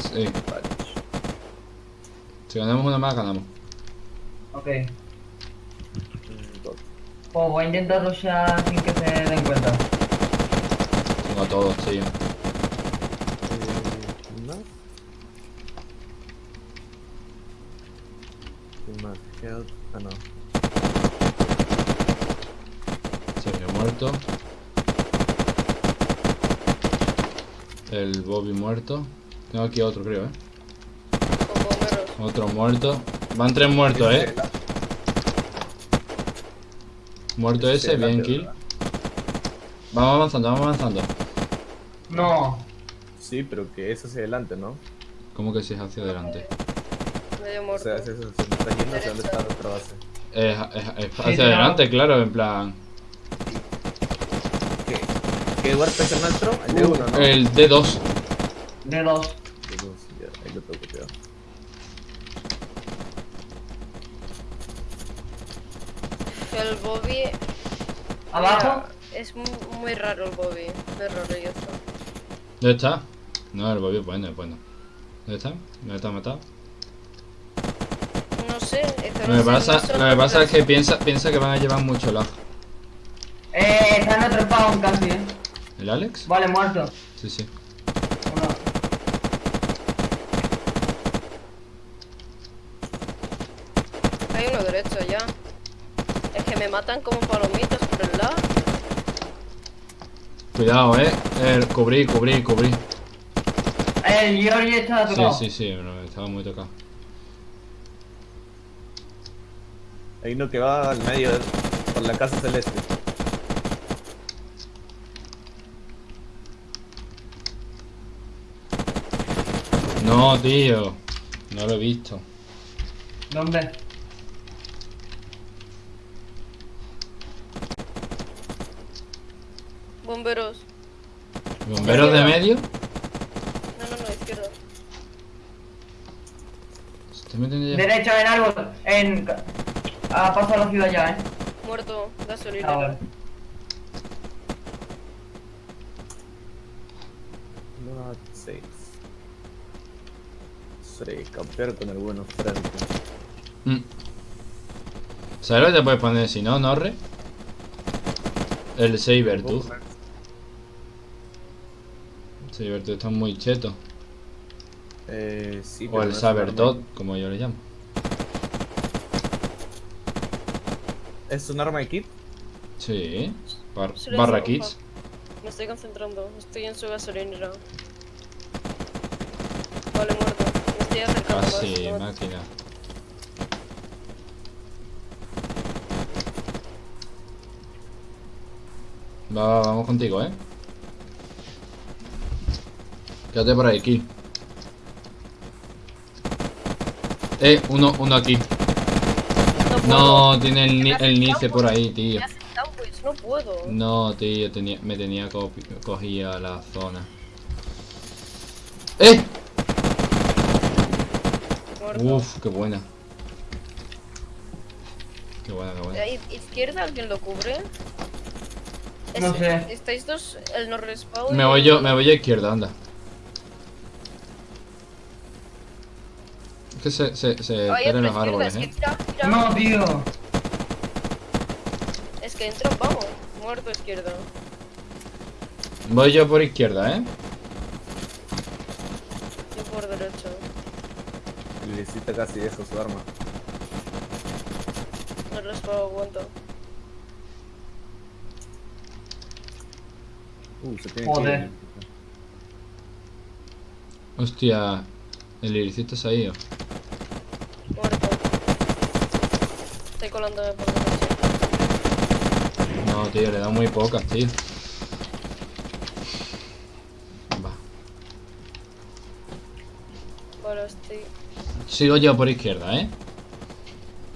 Sí. Vale. Si ganamos una más, ganamos. Ok. Pues voy a intentar rushar sin que se den cuenta. Tengo a todos, tío. Eh, ¿quién más? Health. Ah, no. Sergio muerto. El Bobby muerto. Tengo aquí otro, creo, eh. Otro muerto. Van tres muertos, eh. Muerto ese bien kill. Vamos avanzando, vamos avanzando. No. Sí, pero que es hacia adelante, ¿no? ¿Cómo que si es hacia adelante? Medio O muerto. sea, es eso, se está yendo hacia donde está otra base. Es, hacia adelante, claro, en plan. ¿Qué? ¿Qué huerto es el nuestro? El de uno, ¿no? El D2. De dos. De dos, ya, ahí lo tengo copiado. El Bobby. Abajo. Mira, es mu- muy raro el Bobby. Muy raro y esto. ¿Dónde está? No, el Bobby es bueno, es bueno. ¿Dónde está? ¿Dónde está matado? No sé. es que Lo no que sé, pasa, no lo que pasa es que piensa, piensa que van a llevar mucho lag. Eh, está en otro spawn casi, eh. ¿El Alex? Vale, muerto. Sí, sí. Uno. Hay uno derecho ya. Es que me matan como palomitas por el lado. Cuidado, eh. eh cubrí, cubrí, cubrí. El Georgie está Sí, tocado. sí, sí, pero estaba muy tocado. Hay uno que va al medio por la casa celeste. No, tío. No lo he visto. ¿Dónde? Bomberos. ¿Bomberos de medio? No, no, no, izquierda. Estoy metiendo ya. Derecha en árbol. En. A ah, paso a la ciudad ya, eh. Muerto, gasolina. Ah. 3, campear con el bueno Franco. Mm. ¿Sabes lo que te puedes poner si no, Norre? El Sabertooth. Eh. Sabertooth está muy cheto. Eh, sí, o el saber Sabertooth, como yo le llamo. ¿Es un arma de kit? Sí, barra kits. Me estoy concentrando, estoy en su gasolinera. Estoy acercando. Casi, No- máquina. Va, va, vamos contigo, eh. Quédate por ahí, kill. Eh, uno, uno aquí. No tiene el, ni- el nice por ahí, tío. Sandwich, no puedo. No, tío, tenía, me tenía copi- cogía la zona. ¡Eh! Uf, qué buena. Qué buena, qué buena. ¿Izquierda alguien lo cubre? No Es- sé. ¿Estáis dos? El no respawn. Me voy yo, me voy a izquierda, anda. Es que se, se, se los izquierda, árboles, es que eh. tira, tira. No, tío. Es que entra, vamos. Muerto izquierda. Voy yo por izquierda, eh. Yo por derecha. Necesita casi deja su arma. No respawn aguanta. Uh, se tiene Joder. que. Hostia, el iricito se ha ido. Muerto. Estoy colándome por derecha. No, tío, le da muy pocas, tío. Va. Vale, estoy. Sigo yo por izquierda, eh.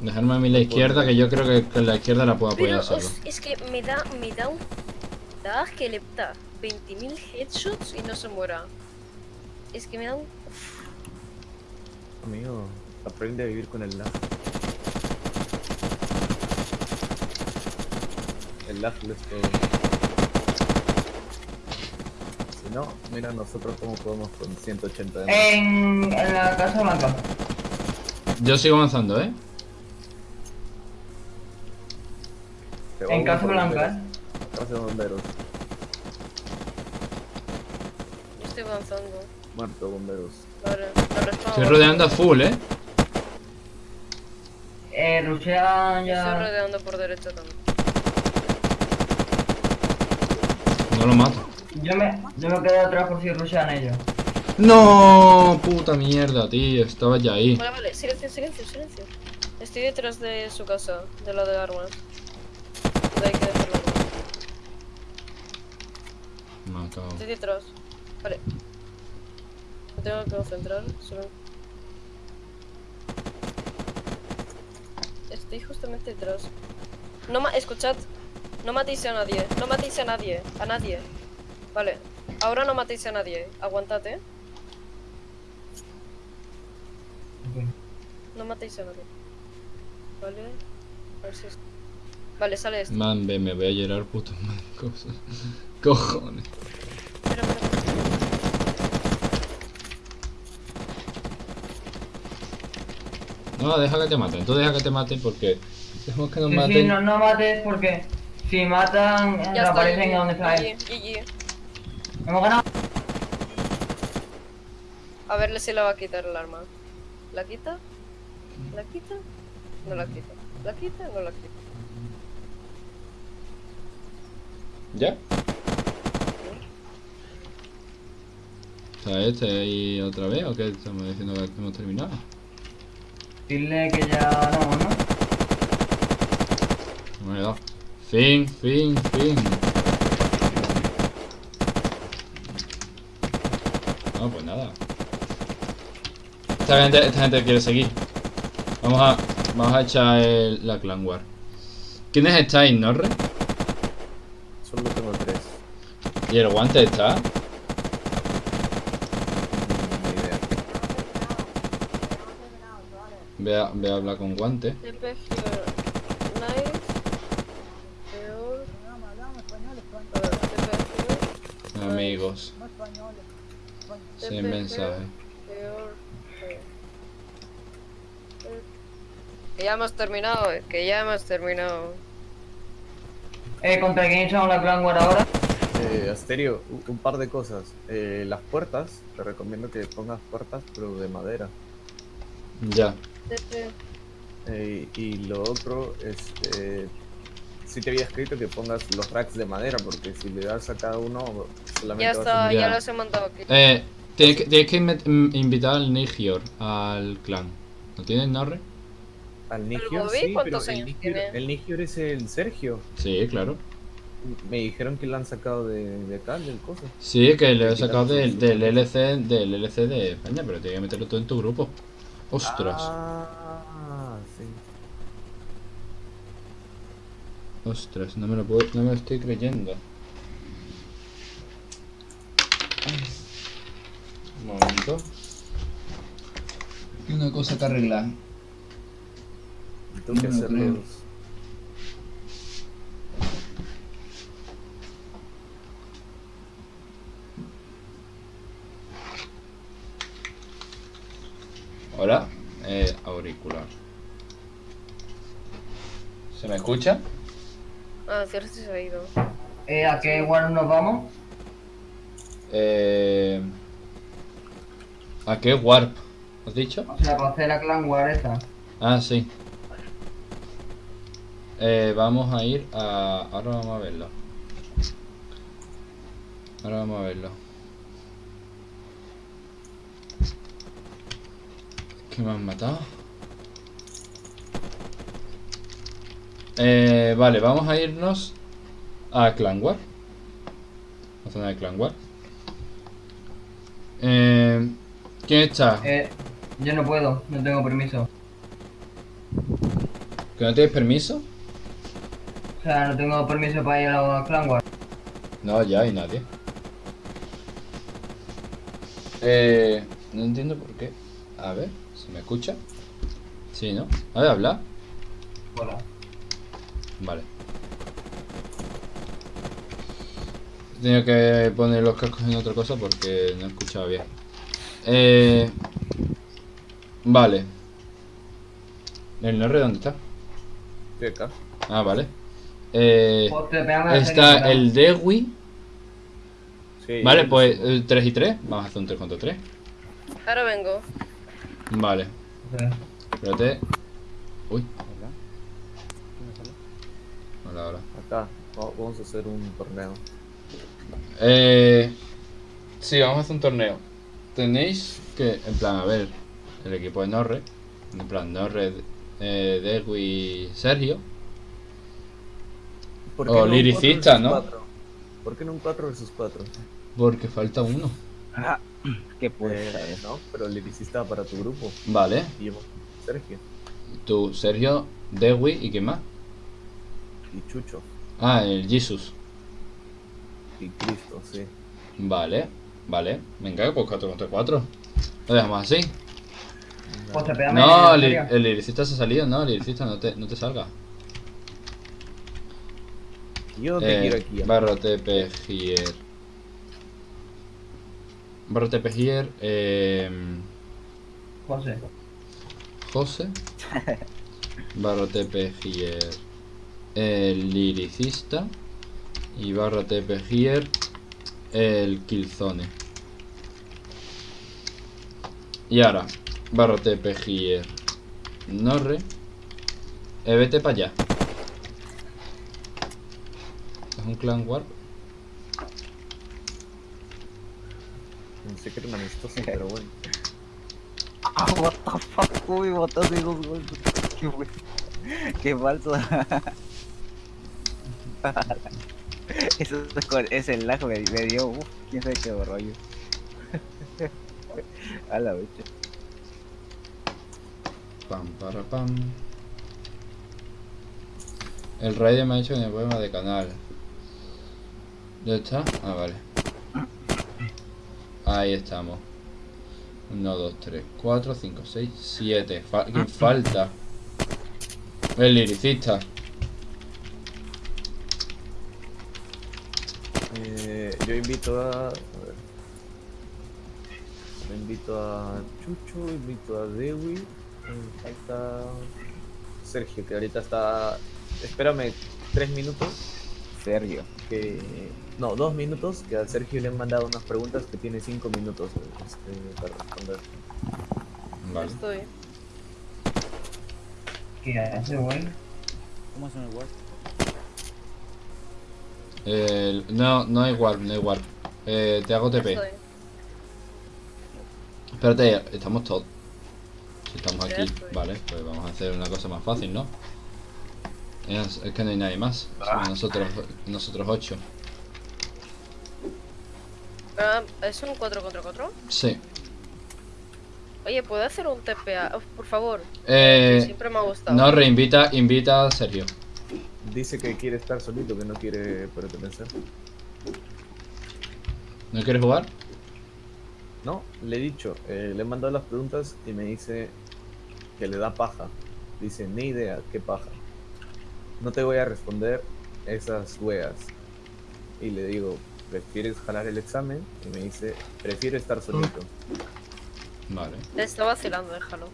Dejarme a mí la izquierda, que yo creo que con la izquierda la puedo Pero apoyar solo. os- es que me da, me da un. Da que le da 20.000 headshots y no se muera. Es que me da un. Amigo, aprende a vivir con el lag. El lag lo es todo. Si no, mira nosotros cómo podemos con 180 de más. En, en la Casa Blanca. Yo sigo avanzando, eh. En Casa Blanca, bomberos. eh. Casa de bomberos. Yo estoy avanzando. Muerto bomberos. Estoy rodeando a full, eh. Eh, Rusia Yo estoy ya. rodeando por derecha también. No lo mato. Yo me, yo me quedo atrás por si rushean ellos. No, puta mierda, tío. Estaba ya ahí. Vale, vale, silencio, silencio, silencio. Estoy detrás de su casa, de la de armas. De ahí que dejar la arma. Me cago. Estoy detrás. Vale. Me tengo que concentrar. Solo... Estoy justamente detrás. No ma escuchad. No matéis a nadie. No matéis a nadie. A nadie. Vale. Ahora no matéis a nadie. Aguantate. No matéis a nadie. Vale. A ver si es... Vale, sale esto. Man, ve, me voy a llorar, puto man. Cojones. Espera, espera. No, deja que te maten. Tú deja que te maten porque. Dejemos que nos Sí, sí, maten. no, no mates porque si matan, Ya está. reaparecen a donde está. Hemos ganado. A verle si le va a quitar el arma. ¿La quita? ¿La quita? No la quita. ¿La quita? No la quita. ¿Ya? ¿Está este ahí otra vez o qué? Estamos diciendo que hemos terminado. Dile que ya ¿no? No me he dado. Fin, fin, fin. No, pues nada. Esta gente, esta gente quiere seguir. Vamos a, vamos a echar el- la clan war. ¿Quiénes estáis, Norre? Solo tengo tres. ¿Y el guante está? Ve a, ve a hablar con guante. TP here. Nice. Peor. Hablamos, hablamos español, español, A ver, TP here. Amigos. no español. español. Sin TP mensaje. here. Peor. Here. Que ya hemos terminado, eh, que ya hemos terminado. Eh, ¿contra quién echamos la Clan War ahora? Eh, Asterio, un, par de cosas. Eh, las puertas, te recomiendo que pongas puertas, pero de madera. Ya. Eh, y lo otro, este, sí te había escrito que pongas los racks de madera, porque si le das a cada uno, solamente Ya vas a está, Ya. ya los he montado aquí. Eh, tienes que, tienes que invitar al Nigior al clan. ¿No tienes Norre? Al Nigior, Bobby, sí, pero ¿cuántos el tiene? el Nigior es el Sergio. Sí, claro. Me dijeron que lo han sacado de, de acá, del coso. Sí, que he Sí, sacado del, del LC del LC de España, pero tienes que meterlo todo en tu grupo. Ostras, Ah, sí. ostras, no me lo puedo, no me lo estoy creyendo. Un momento. Y una cosa que arreglar. Tengo que. Hola, eh, auricular. ¿Se me escucha? Ah, cierto, se ha ido. Eh, ¿a qué War nos vamos? Eh, ¿A qué warp? ¿Has dicho? O sea, para hacer la Clan War esa. Ah, sí. Eh, vamos a ir a... Ahora vamos a verlo. Ahora vamos a verlo. ¿Qué me han matado? Eh, vale, vamos a irnos a Clan War. La zona de Clan War. Eh, ¿Quién está? Eh, yo no puedo, no tengo permiso. ¿Que no tienes permiso? O sea, no tengo permiso para ir a la Clan War. No, ya hay nadie. Eh, no entiendo por qué. A ver, ¿se me escucha? Sí, ¿no? A ver, habla. Hola. Vale. He tenido que poner los cascos en otra cosa porque no escuchaba bien. Eh, vale. ¿El Norre dónde está? Acá. Ah, vale. Eh, Pues está el Dewi. Sí, Vale, pues lo sé. 3 y 3. Vamos a hacer un 3 contra 3. Ahora vengo. Vale, espérate. Uy. Hola, hola. Acá, va- vamos a hacer un torneo. Eh, sí, vamos a hacer un torneo. Tenéis que, en plan, a ver, el equipo de Norre. En plan, Norre, eh, Dewi y Sergio. ¿Por O no un liricista, ¿no? ¿Por qué no un 4 versus 4? Porque falta uno. ¿Qué puede Eh, no, pero liricista para tu grupo. Vale. Y yo, Sergio Tú, Sergio, Dewi y quién más. y Chucho Ah, el Jesus. y Cristo, sí. Vale, vale. Venga, pues 4 contra 4. Lo dejamos así. Pues No, la el, el liricista se ha salido, no, el liricista no te, no te salga. Yo te Eh, quiero aquí. here. Barra TP here. Eh, José. José. barra TP here. El liricista. Y barra TP here. El Killzone. Y ahora, here. Norre. Eh, vete para allá. Es un clan warp. Pensé que era un amistoso, pero bueno. Ah, what the fuck, uy, botaste dos golpes. Qué bueno. Qué falso. Eso es con- ese lag me, me dio, uff, quién sabe qué rollo. A la vez. Pam, para, pam. El Raider me ha hecho mi poema de canal. ¿Ya está? Ah, vale. Ahí estamos. 1, 2, 3, 4, 5, 6, 7. ¿Quién falta? El liricista. Eh, yo invito a. A ver. Yo invito a Chucho, invito a Dewi. Me falta. Sergio, que ahorita está... Espérame tres minutos, Sergio. que... No, dos minutos, que a Sergio le han mandado unas preguntas que tiene cinco minutos este, para responder. Vale. Estoy. ¿Qué hace, güey? ¿Cómo hacen el? Eh, no, no hay warp, no hay warp. Eh, te hago TP. Estoy. Espérate, estamos todos. Si estamos aquí, estoy. vale, pues vamos a hacer una cosa más fácil, ¿no? Es, es que no hay nadie más. Somos nosotros, nosotros ocho. Ah, ¿Es un 4 contra 4? Sí. Oye, ¿puedo hacer un TPA? Uf, por favor. Eh, Siempre me ha gustado. no, reinvita, invita a Sergio. Dice que quiere estar solito, que no quiere pertenecer. ¿No quieres jugar? No, le he dicho, eh, le he mandado las preguntas y me dice que le da paja. Dice, ni idea, qué paja. No te voy a responder esas weas. Y le digo, ¿prefieres jalar el examen? Y me dice, prefiero estar solito. Vale. Le está vacilando, déjalo.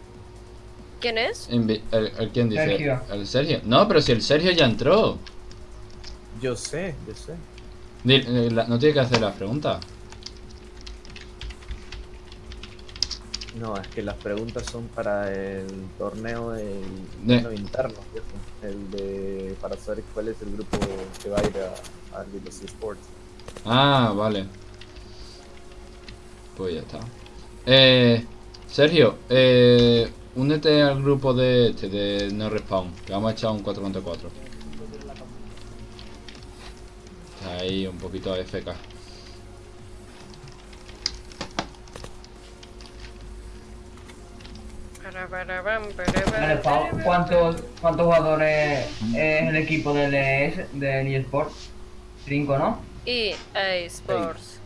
¿Quién es? Invi- el, el- ¿Quién dice? Sergio. El Sergio. No, pero si el Sergio ya entró. Yo sé, yo sé. Eh, la- no tiene que hacer las preguntas. No, es que las preguntas son para el torneo del De- torneo interno, el de para saber cuál es el grupo que va a ir a, a los esports. Ah, vale. Pues ya está. Eh, Sergio, eh, únete al grupo de este, de No Respawn, que vamos a echar un 4 contra 4. Está ahí un poquito AFK. ¿cuántos, ¿cuántos jugadores es el equipo del ES, del eSport? Cinco, ¿no? EA Sports.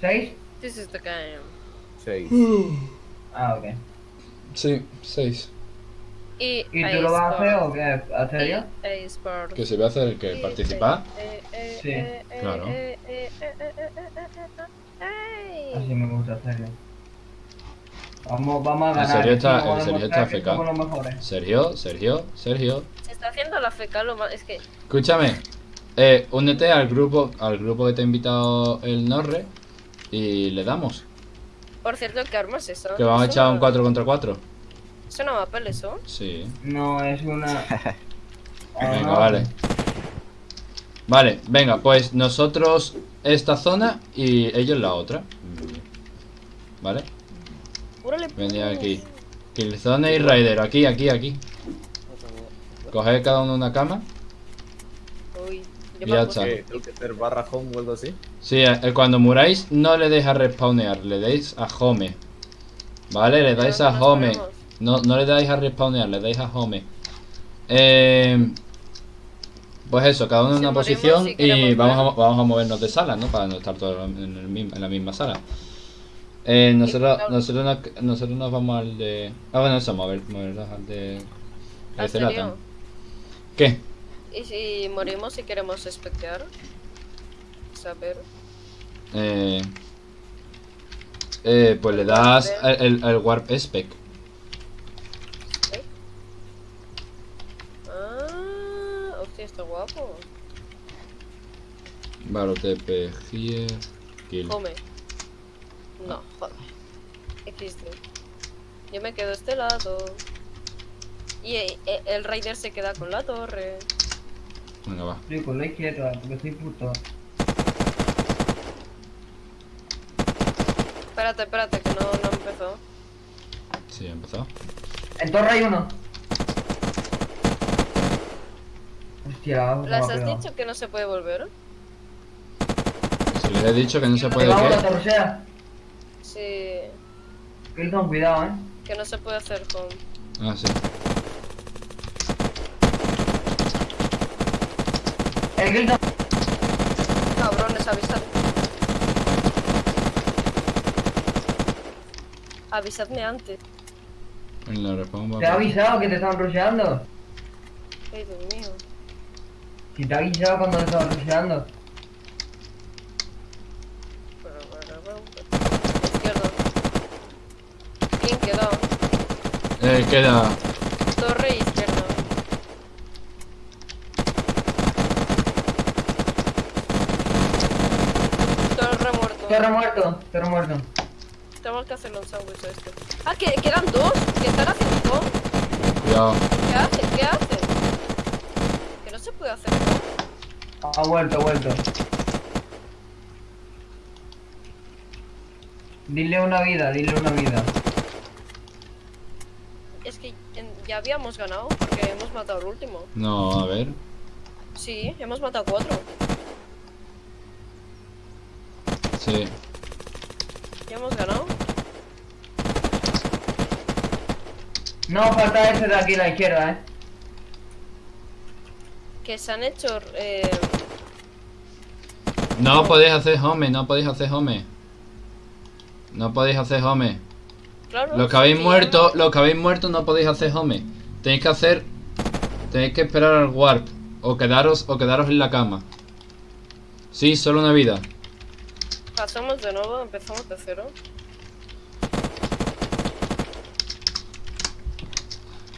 ¿Seis? This is the game. Seis. ah, ok. Sí, seis. ¿Y tú lo vas a hacer o qué? ¿Hacer yo? ¿Que se va a hacer el que participar? Sí. Claro. Así me gusta hacerlo. Vamos, vamos a ganar. Sergio está, Sergio está fecal. Sergio, Sergio, Sergio. Se está haciendo la fecal lo más. Es que. Escúchame, eh, únete al grupo, al grupo que te ha invitado el Norre y le damos. Por cierto, ¿qué armas es eso? Que vamos a ¿Es echar un una- 4 contra 4. ¿Es una mapel eso? Sí. No, es una... Venga, no. vale. Vale, venga, pues nosotros esta zona y ellos la otra. Vale, Órale, venid pues. aquí. Killzone y Raider, aquí, aquí, aquí. Coged cada uno una cama. Uy, yo Ya me está. puse- ¿Qué? ¿Tengo que hacer barra home o algo así? Sí, eh, cuando muráis no le deis a respawnear, le deis a home. Vale, le dais ¿Pero a home. No, no le dais a respawnear, le dais a home. Eh, pues eso, cada uno en una morimos, posición si y vamos a, vamos a movernos de sala, ¿no? Para no estar todos en, el mismo- en la misma sala. Eh, nosotros, nosotros, nos, nosotros nos vamos al de... Ah, bueno, eso, mover, movernos al de... ¿Qué? ¿Y si morimos y queremos espectear? Saber. Eh, eh, pues le das el, el- el Warp Spec. ¿Eh? Ah, hostia, está guapo. TP, here, kill. Come. No, joder. XD. Yo me quedo a este lado. Y eh, eh, el Raider se queda con la torre. Venga, va. Estoy con la izquierda, porque soy puto. Espérate, espérate, que no, no empezó. Sí, ha empezado. En torre hay uno. Hostia, vamos ¿Les a has dicho que no se puede volver? Si les he dicho que no se puede la torcera. Sí. Kilton, cuidado, eh. Que no se puede hacer con. Ah, sí. El Kilton. Cabrones, avisad. Avisadme antes. En la va Te ha avisado que te estaban rusheando. Ay, Dios mío. Si te ha avisado cuando te estaban rusheando. Izquierda. ¿Quién quedó? Eh, queda. Torre izquierda. Torre muerto, torre muerto. Tenemos que hacerle un sándwich a este. Ah, que quedan dos. ¿Qué están haciendo todo? Cuidado. ¿Qué hacen? ¿Qué hacen? Que no se puede hacer. Ha vuelto, ha vuelto. Dile una vida, dile una vida. Es que ya habíamos ganado porque hemos matado el último. No, a ver. Sí, hemos matado cuatro. Sí. Ya hemos ganado. No, falta ese de aquí a la izquierda, eh. Que se han hecho. Eh, No podéis hacer home, no podéis hacer home. No podéis hacer home. claro. Los que habéis sí, muerto, los que habéis muerto no podéis hacer home. Tenéis que hacer. Tenéis que esperar al warp. O quedaros, o quedaros en la cama. Sí, solo una vida. Pasamos de nuevo, empezamos de cero.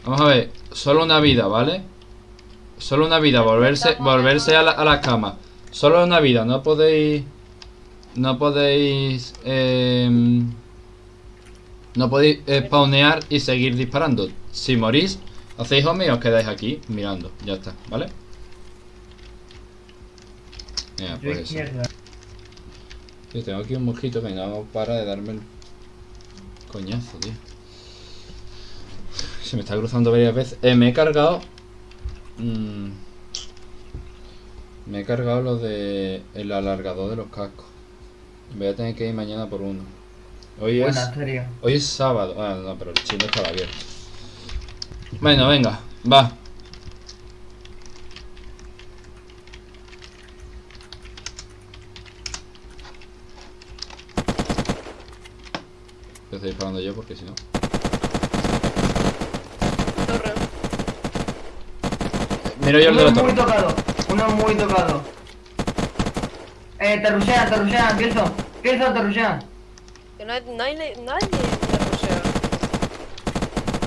Vamos a ver, solo una vida, ¿vale? Solo una vida, volverse, volverse a la, a la cama. Solo una vida, no podéis. No podéis. em, no podéis eh, spawnear y seguir disparando. Si morís, hacéis home y os quedáis aquí mirando. Ya está, ¿vale? Mira, Yo pues eso. Tío, tengo aquí un mosquito que no para de darme el coñazo, tío. Se me está cruzando varias veces. Eh, me he cargado. mm, me he cargado lo de el alargador de los cascos. Voy a tener que ir mañana por uno. Hoy es. Buena, serio. Hoy es sábado. Ah, no, pero el chino estaba abierto. Bueno, venga, va. Estoy disparando yo porque si no. Torre. Miro yo el de Uno la muy torre. tocado, uno muy tocado. Eh, te rushean, te rushean, Kilson. Kilson, te rushean. Que no hay, nadie, nadie me rushea.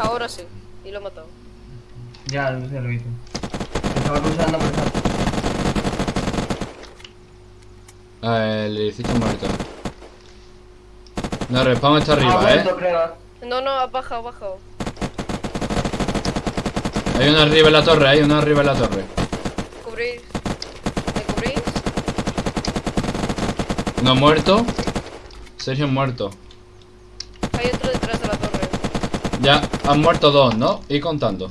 Ahora sí. Y lo he matado. Ya, se lo hizo. Estaba rusheando, pero está- Ah, el edificio muerto. No, respawn está arriba, vuelto, eh. creo. No, no, ha bajado, ha bajado. Hay uno arriba en la torre, hay uno arriba en la torre. Cubrís. ¿Me cubrís? No muerto. Sergio muerto. Hay otro detrás de la torre. Ya han muerto dos, ¿no? Y contando.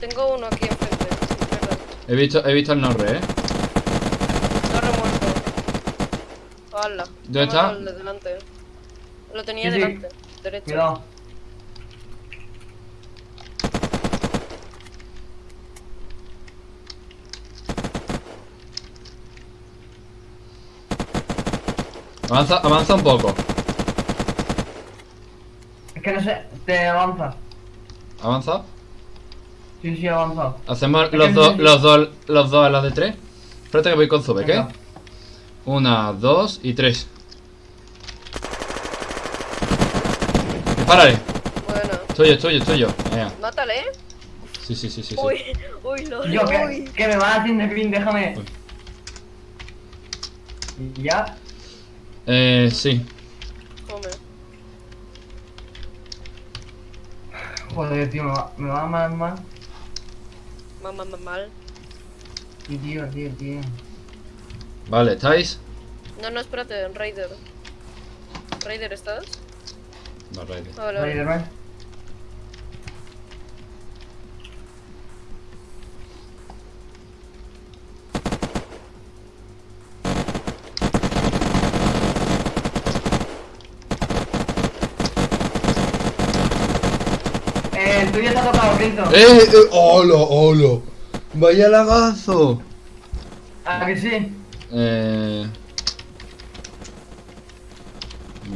Tengo uno aquí enfrente. Izquierda. He visto, he visto el norre, eh. Torre muerto. ¿Dónde está? delante. Lo tenía Sí, sí. delante. Derecho. Cuidado. Avanza, avanza un poco. Es que no sé, te avanza. Avanza. Sí, sí, avanza. Hacemos que los dos, los dos, los dos a las de tres. Espérate que voy con Zube, ¿qué? Una, dos y tres. Dispárale. Bueno. Tuyo, es tuyo, es tuyo. Venga. Mátale, ¿eh? Sí, sí, sí, sí, sí. Uy, uy, lo Yo, que, uy. que me van haciendo fin, déjame. Uy. Ya. Eh, sí. Come. Joder, tío, me va, me va mal, mal. Mamá, mamá, mal. Y tío, tío, tío. Vale, ¿estáis? No, no, espérate, Raider. Raider, ¿estás? No, Raider. Ah, Vale, vale. Eh, el tuyo está tocado, Clinton. ¡Eh! eh ¡Hola, hola! ¡Vaya lagazo! ¿A que sí? Eh.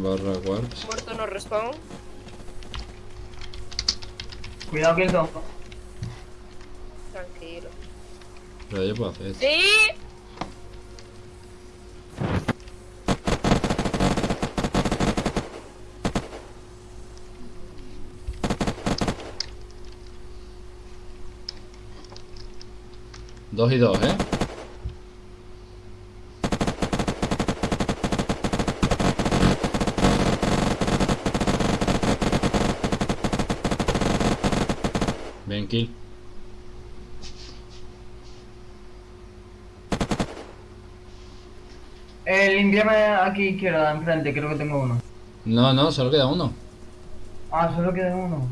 Barra warps. Muerto no respawn. Cuidado, Clinton. Tranquilo. Pero yo puedo hacer. ¡Sí! Dos y dos, ¿eh? Ven, kill. Eh, aquí izquierda, enfrente, creo que tengo uno. No, no, solo queda uno. Ah, solo queda uno.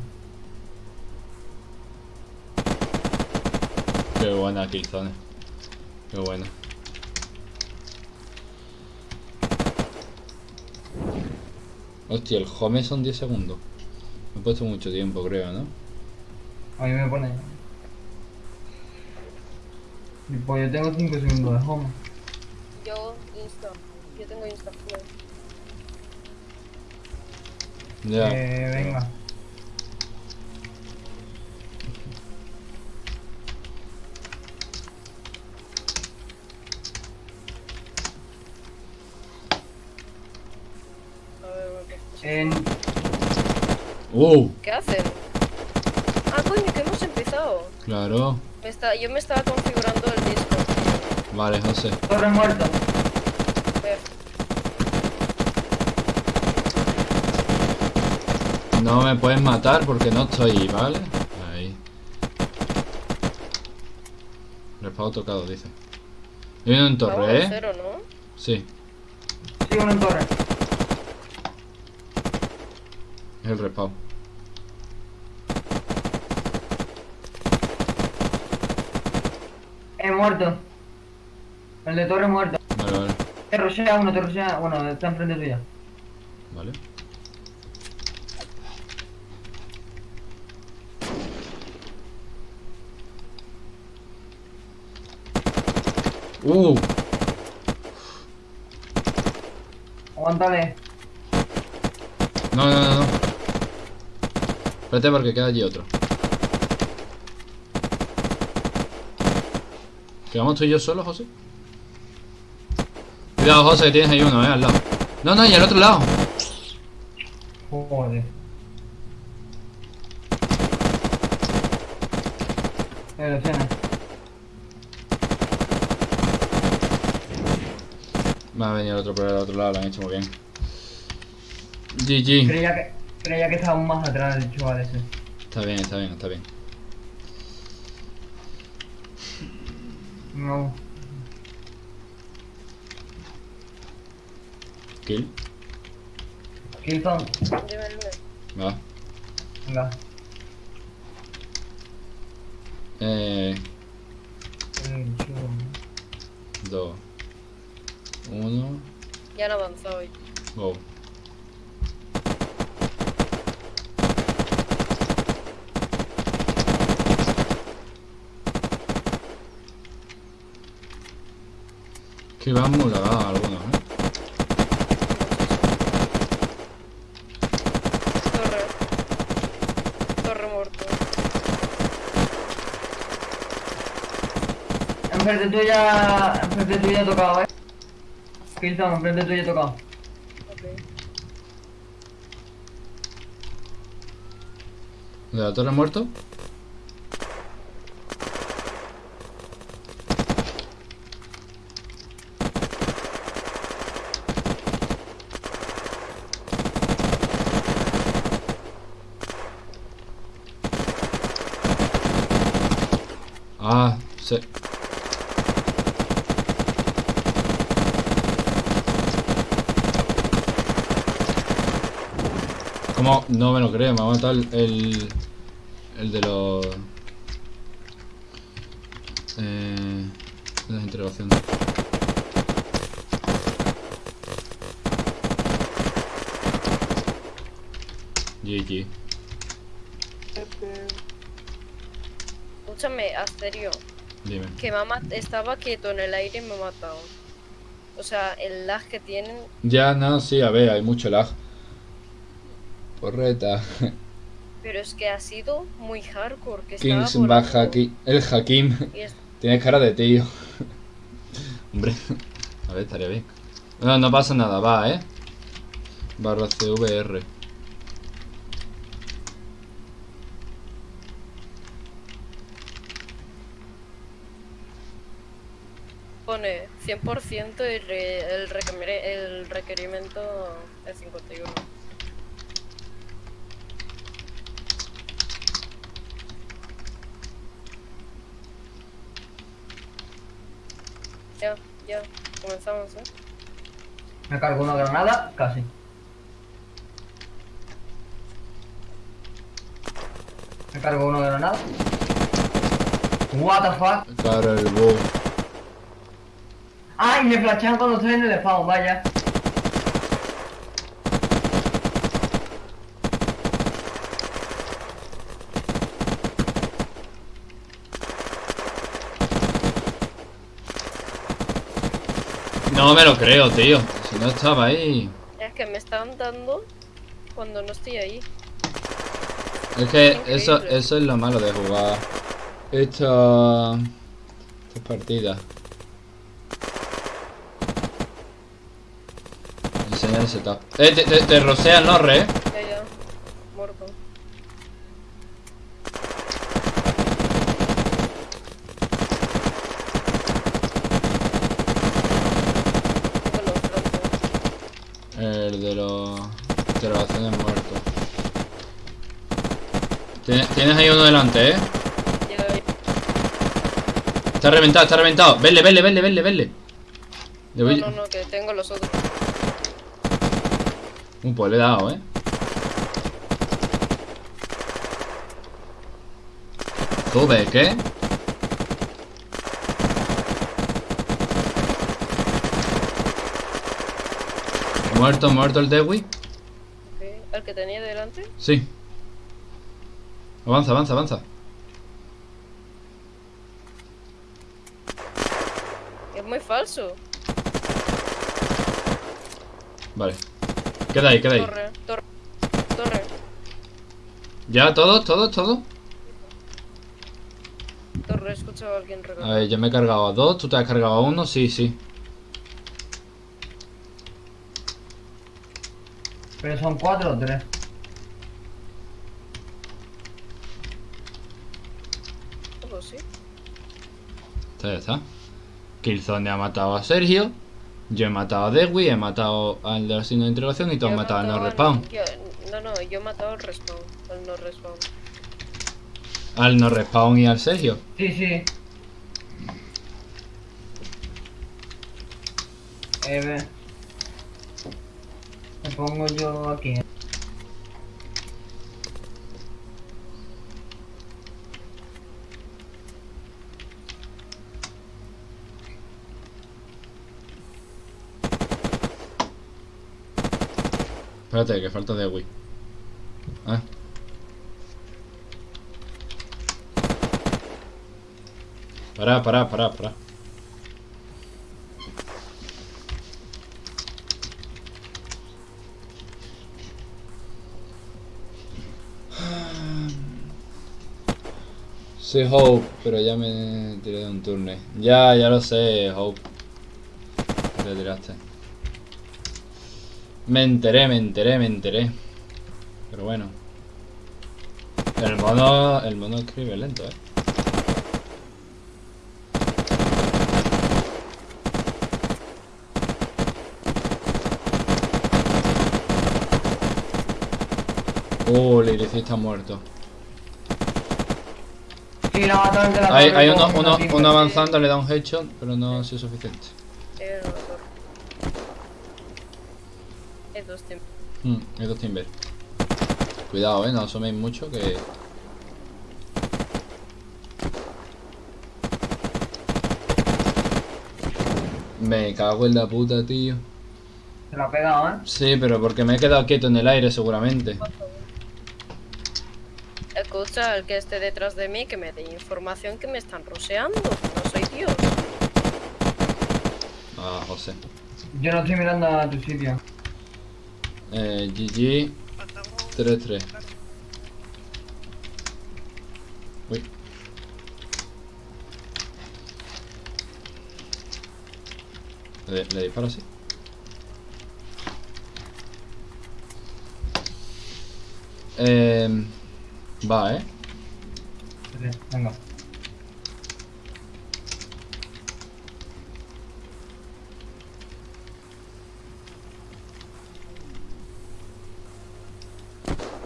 Qué buena Killzone. Qué buena. Hostia, el home son 10 segundos. Me he puesto mucho tiempo, creo, ¿no? A mí me pone. Y Pues yo tengo 5 segundos de home. Yo, Insta. Yo tengo Insta. Ya. Eh, venga. A ver, bueno, En... ¡Uh! ¿Qué hacen? Coño, que hemos empezado. Claro. Me está, yo me estaba configurando el disco. Vale, José. Torre muerto. No me puedes matar porque no estoy, ¿vale? Ahí. Respawn tocado, dice. Hay uno en torre, ¿eh? cero, ¿no? Sí, Sí, uno en torre. es el respawn. Muerto. El de torre muerto. Vale, vale. Te rushea uno, te rushea. Bueno, está enfrente tuya. Vale. Uh, Aguántale. no, no, no, no. Espérate porque queda allí otro. ¿Quedamos tú y yo solos, José? Cuidado, José, que tienes ahí uno, eh, al lado. No, no, y al otro lado. Joder. Eh. Va a venir el otro por el otro lado, lo han hecho muy bien. GG. Creía que, creía que estaba más atrás el chaval ese. Está bien, está bien, está bien. No. Kill. El número. Va. Venga. Eh. Eh. Dos. Uno. Ya han avanzado hoy. Go. Que van muy algunos, ¿eh? Torre. Torre muerto. Enfrente tuya. Enfrente tuya he tocado, eh. Killzone, enfrente tuya he tocado. Ok. ¿De la torre muerto? Ah, se... No me lo creo, me ha matado el... El, el de los... Eh, de las interrogaciones. GG. Escúchame, Asterio. Dime. Que mamá estaba quieto en el aire y me ha matado. O sea, el lag que tienen. Ya, no, sí, a ver, hay mucho lag. Porreta. Pero es que ha sido muy hardcore. Que Kings baja aquí. El Hakim. es- Tienes cara de tío. Hombre. A ver, estaría bien. No, no pasa nada, va, eh. Barra CVR. pone 100% y re- el, requerir- el requerimiento es 51. Ya, ya. Comenzamos, ¿eh? Me cargo una granada, casi. Me cargo una granada. What the fuck? Claro, el bug. ¡Ay! Me flashean cuando estoy en el spawn, vaya. No me lo creo, tío. Si no estaba ahí. Es que me están dando cuando no estoy ahí. Es que Increíble. eso, eso es lo malo de jugar esta, estas partidas. Enseñar el setup. Eh, te, te, te rosean, ¿no, re? Ya, ya. Muerto. Tengo los brazos. El de los interrogaciones muertos. Tienes, ¿eh? Está reventado, está reventado. Vele, vele, vele, vele, vele. Le No, no, no, que tengo los otros. Un pues le he dado, ¿eh? Sube, ¿qué? Muerto, muerto el Dewi. Ok. ¿El que tenía delante? Sí. Avanza, avanza, avanza. Es muy falso. Vale. Queda ahí, queda ahí. Torre, torre, torre. ¿Ya? ¿Todos? ¿Todos? ¿Todos? Torre, he escuchado a alguien A regalar. ver, yo me he cargado a dos, tú te has cargado a uno, sí, sí. Pero son cuatro o tres. Todo sí. Ya está. Killzone ha matado a Sergio. Yo he matado a Dewi, he matado al de la signo de interrogación y tú has matado al no respawn. no, no, yo he matado al respawn. Al no respawn. Al no respawn y al Sergio. Sí, sí. Eh, ve. Me pongo yo aquí. Espérate, que falta Dewi. Ah. Pará, pará, pará, pará. Sí, Hope, pero ya me tiré de un turno. Ya, ya lo sé, Hope. Te tiraste. Me enteré, me enteré, me enteré. Pero bueno. El mono, el mono escribe lento, eh. Uh, el Iris está muerto. Sí, la la Hay, hay uno, uno, uno avanzando, le da un headshot, pero no ha sido suficiente. Eh, Hay dos tiempos. Hmm, hay dos timber. Cuidado, eh, no asoméis mucho que. Me cago en la puta, tío. Se lo ha pegado, ¿eh? Sí, pero porque me he quedado quieto en el aire seguramente. Escucha al que esté detrás de mí que me dé información que me están roseando. No soy Dios. Ah, José. Yo no estoy mirando a tu sitio. Eh, GG 3-3. Uy. Le, le disparo así. Eh, va, eh. Venga.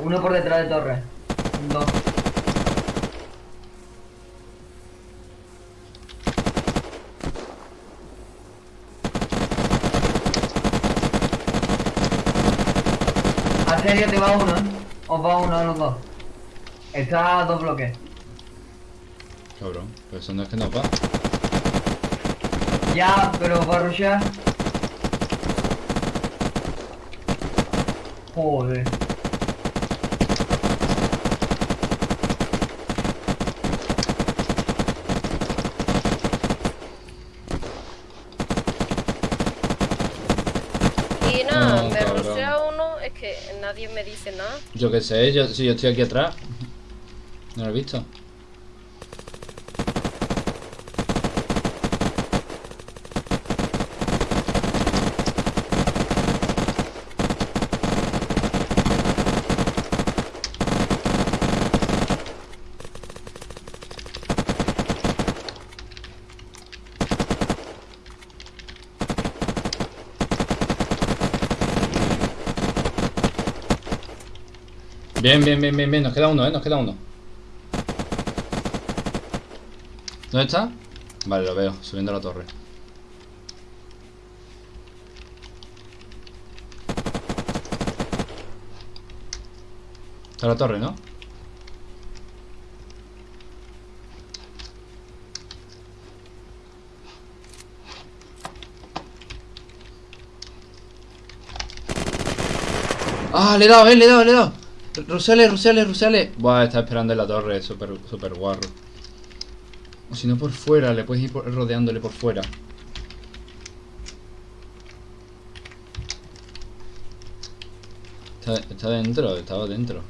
Uno por detrás de torre. Dos. A serio te va uno, ¿eh? Os va uno a los dos. Está a dos bloques. Cabrón, pero eso no es que no va. Ya, pero va a rushear. Joder. Nadie me dice nada. Yo qué sé, yo, si yo estoy aquí atrás. ¿No lo he visto? Bien, bien, bien, bien, bien. Nos queda uno, eh. Nos queda uno. ¿Dónde está? Vale, lo veo, subiendo a la torre. Está la torre, ¿no? Ah, le he dado, eh, le he dado, le he dado. Rusale, rusale, rusale. Buah, está esperando en la torre, súper, súper guarro. O si no por fuera, le puedes ir por- rodeándole por fuera. Está, está dentro, estaba dentro.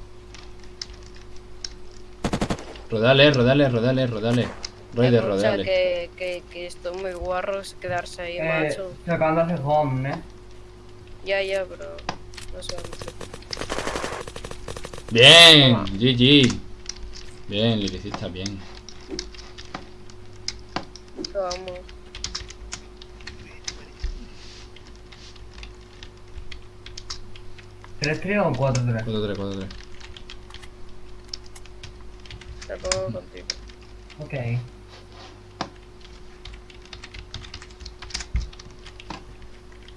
Rodale, rodale, rodale, rodale. Raider, Escucha, rodale. que, que, que esto es muy guarro es quedarse ahí, Eh, macho. sacándose home, ¿eh? Ya, ya, pero no sé. Bien, Toma. GG. Bien, Lilicista, bien. Vamos. ¿Tres tres o cuatro tres? 4-3, 4-3. Te pongo contigo. Ok.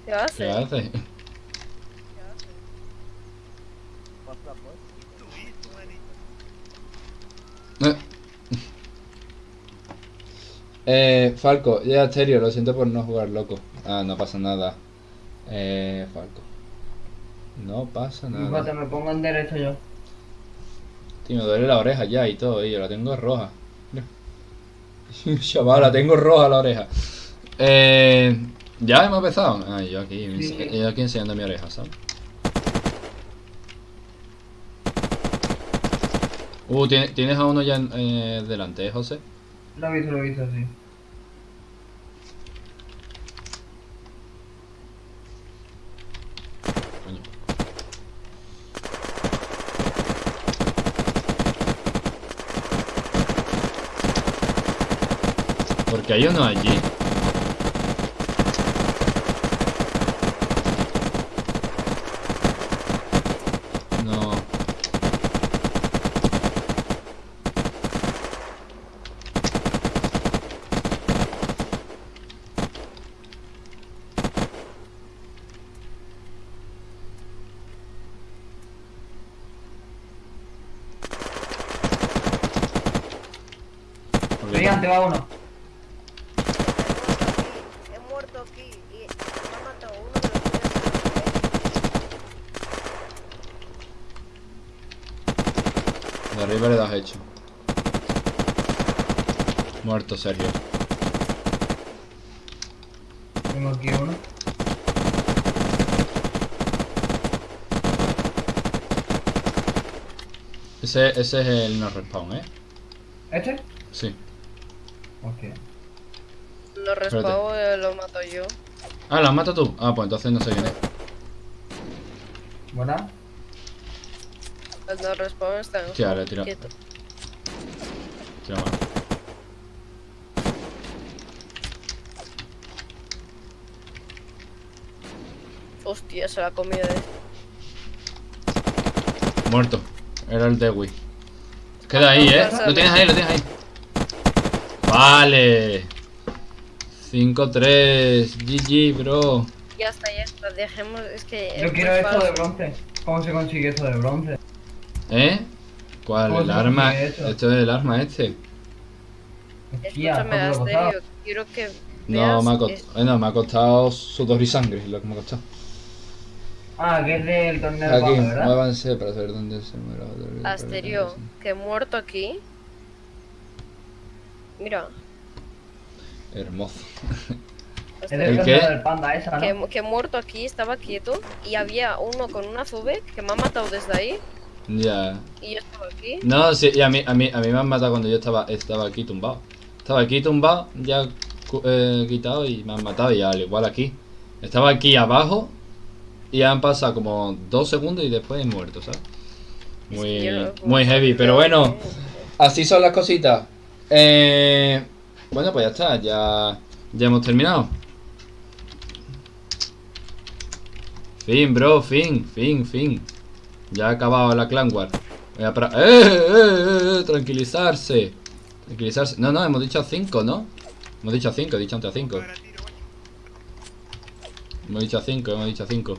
¿Qué hace? ¿Qué hace? Eh. Eh, Falco, ya Asterio, lo siento por no jugar loco. Ah, no pasa nada. Eh, Falco. No pasa nada. me pongo en derecho yo. Tío, me duele la oreja ya y todo, y yo la tengo roja. Chaval, la tengo roja la oreja. Eh, ya hemos empezado. Ah, yo aquí, Sí. yo aquí enseñando mi oreja, ¿sabes? Uh, ¿tiene- ¿tienes a uno ya en- eh, delante, José? Lo he visto, lo he visto, sí. Porque hay uno allí. No. porque- Brillante, va uno. He muerto aquí y me ha matado uno de los míos. De arriba le das hecho. Muerto, Sergio. Tengo aquí uno. Ese, ese es el no respawn, ¿eh? ¿Este? Sí. Ok. Lo respago eh, lo mato yo. Ah, ¿lo has matado tú? Ah, pues entonces no sé quién es. ¿Buena? El no respawn está en Hostia, le he tirado. quieto. Tira mal. Hostia, se la ha comido de Muerto. Era el Dewi. Queda ahí, ¿eh? Lo tienes ahí, lo tienes ahí. Vale. 5-3. GG, bro. Ya está, ya está. Dejemos. Es que. Yo quiero esto de bronce. ¿Cómo se consigue eso de bronce? ¿Eh? ¿Cuál? ¿Cómo ¿El arma? eso? Esto es el arma este. Hostia, Escúchame. Asterio, quiero que No, me ha, costado, bueno, me ha costado sudor y sangre, es lo que me ha costado. Ah, que es del torneo de Aquí, muévanse para saber dónde se muere. Asterio, que he muerto aquí. Mira, Hermoso. Es ¿El del panda esa, ¿no? que, que he muerto aquí, estaba quieto y había uno con una Zubek que me ha matado desde ahí Ya. y yo estaba aquí. No, sí, y a mí, a mí, a mí me han matado cuando yo estaba, estaba aquí tumbado. Estaba aquí tumbado, ya cu- eh, quitado y me han matado y al igual aquí. Estaba aquí abajo y han pasado como dos segundos y después he muerto, ¿sabes? Es Muy, muy heavy, pero bueno, así son las cositas. Eh, bueno, pues ya está, ya, ya hemos terminado. Fin, bro, fin, fin, fin. Ya ha acabado la clan war. Voy a parar. ¡Eh, eh, eh, eh! Tranquilizarse. Tranquilizarse. No, no, hemos dicho 5, ¿no? Hemos dicho 5, he dicho antes 5. Hemos dicho 5, hemos dicho 5.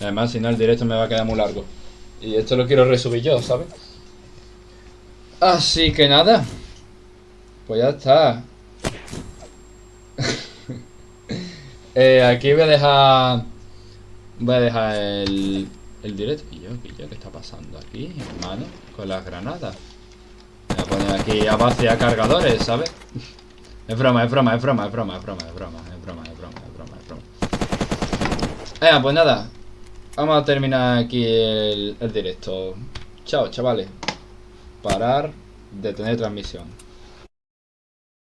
Además, si no, el directo me va a quedar muy largo. Y esto lo quiero resubir yo, ¿sabes? Así que nada. Pues ya está. Eh, aquí voy a dejar. Voy a dejar el, el directo. ¿Y yo, ¿Qué yo? ¿Qué está pasando aquí, hermano? Con las granadas. Voy a poner aquí a base a cargadores, ¿sabes? Es broma, es broma, es broma, es broma, es broma, es broma, es broma, es broma, es broma, es broma. Venga, pues nada. Vamos a terminar aquí el, el directo. Chao, chavales. Parar, detener transmisión.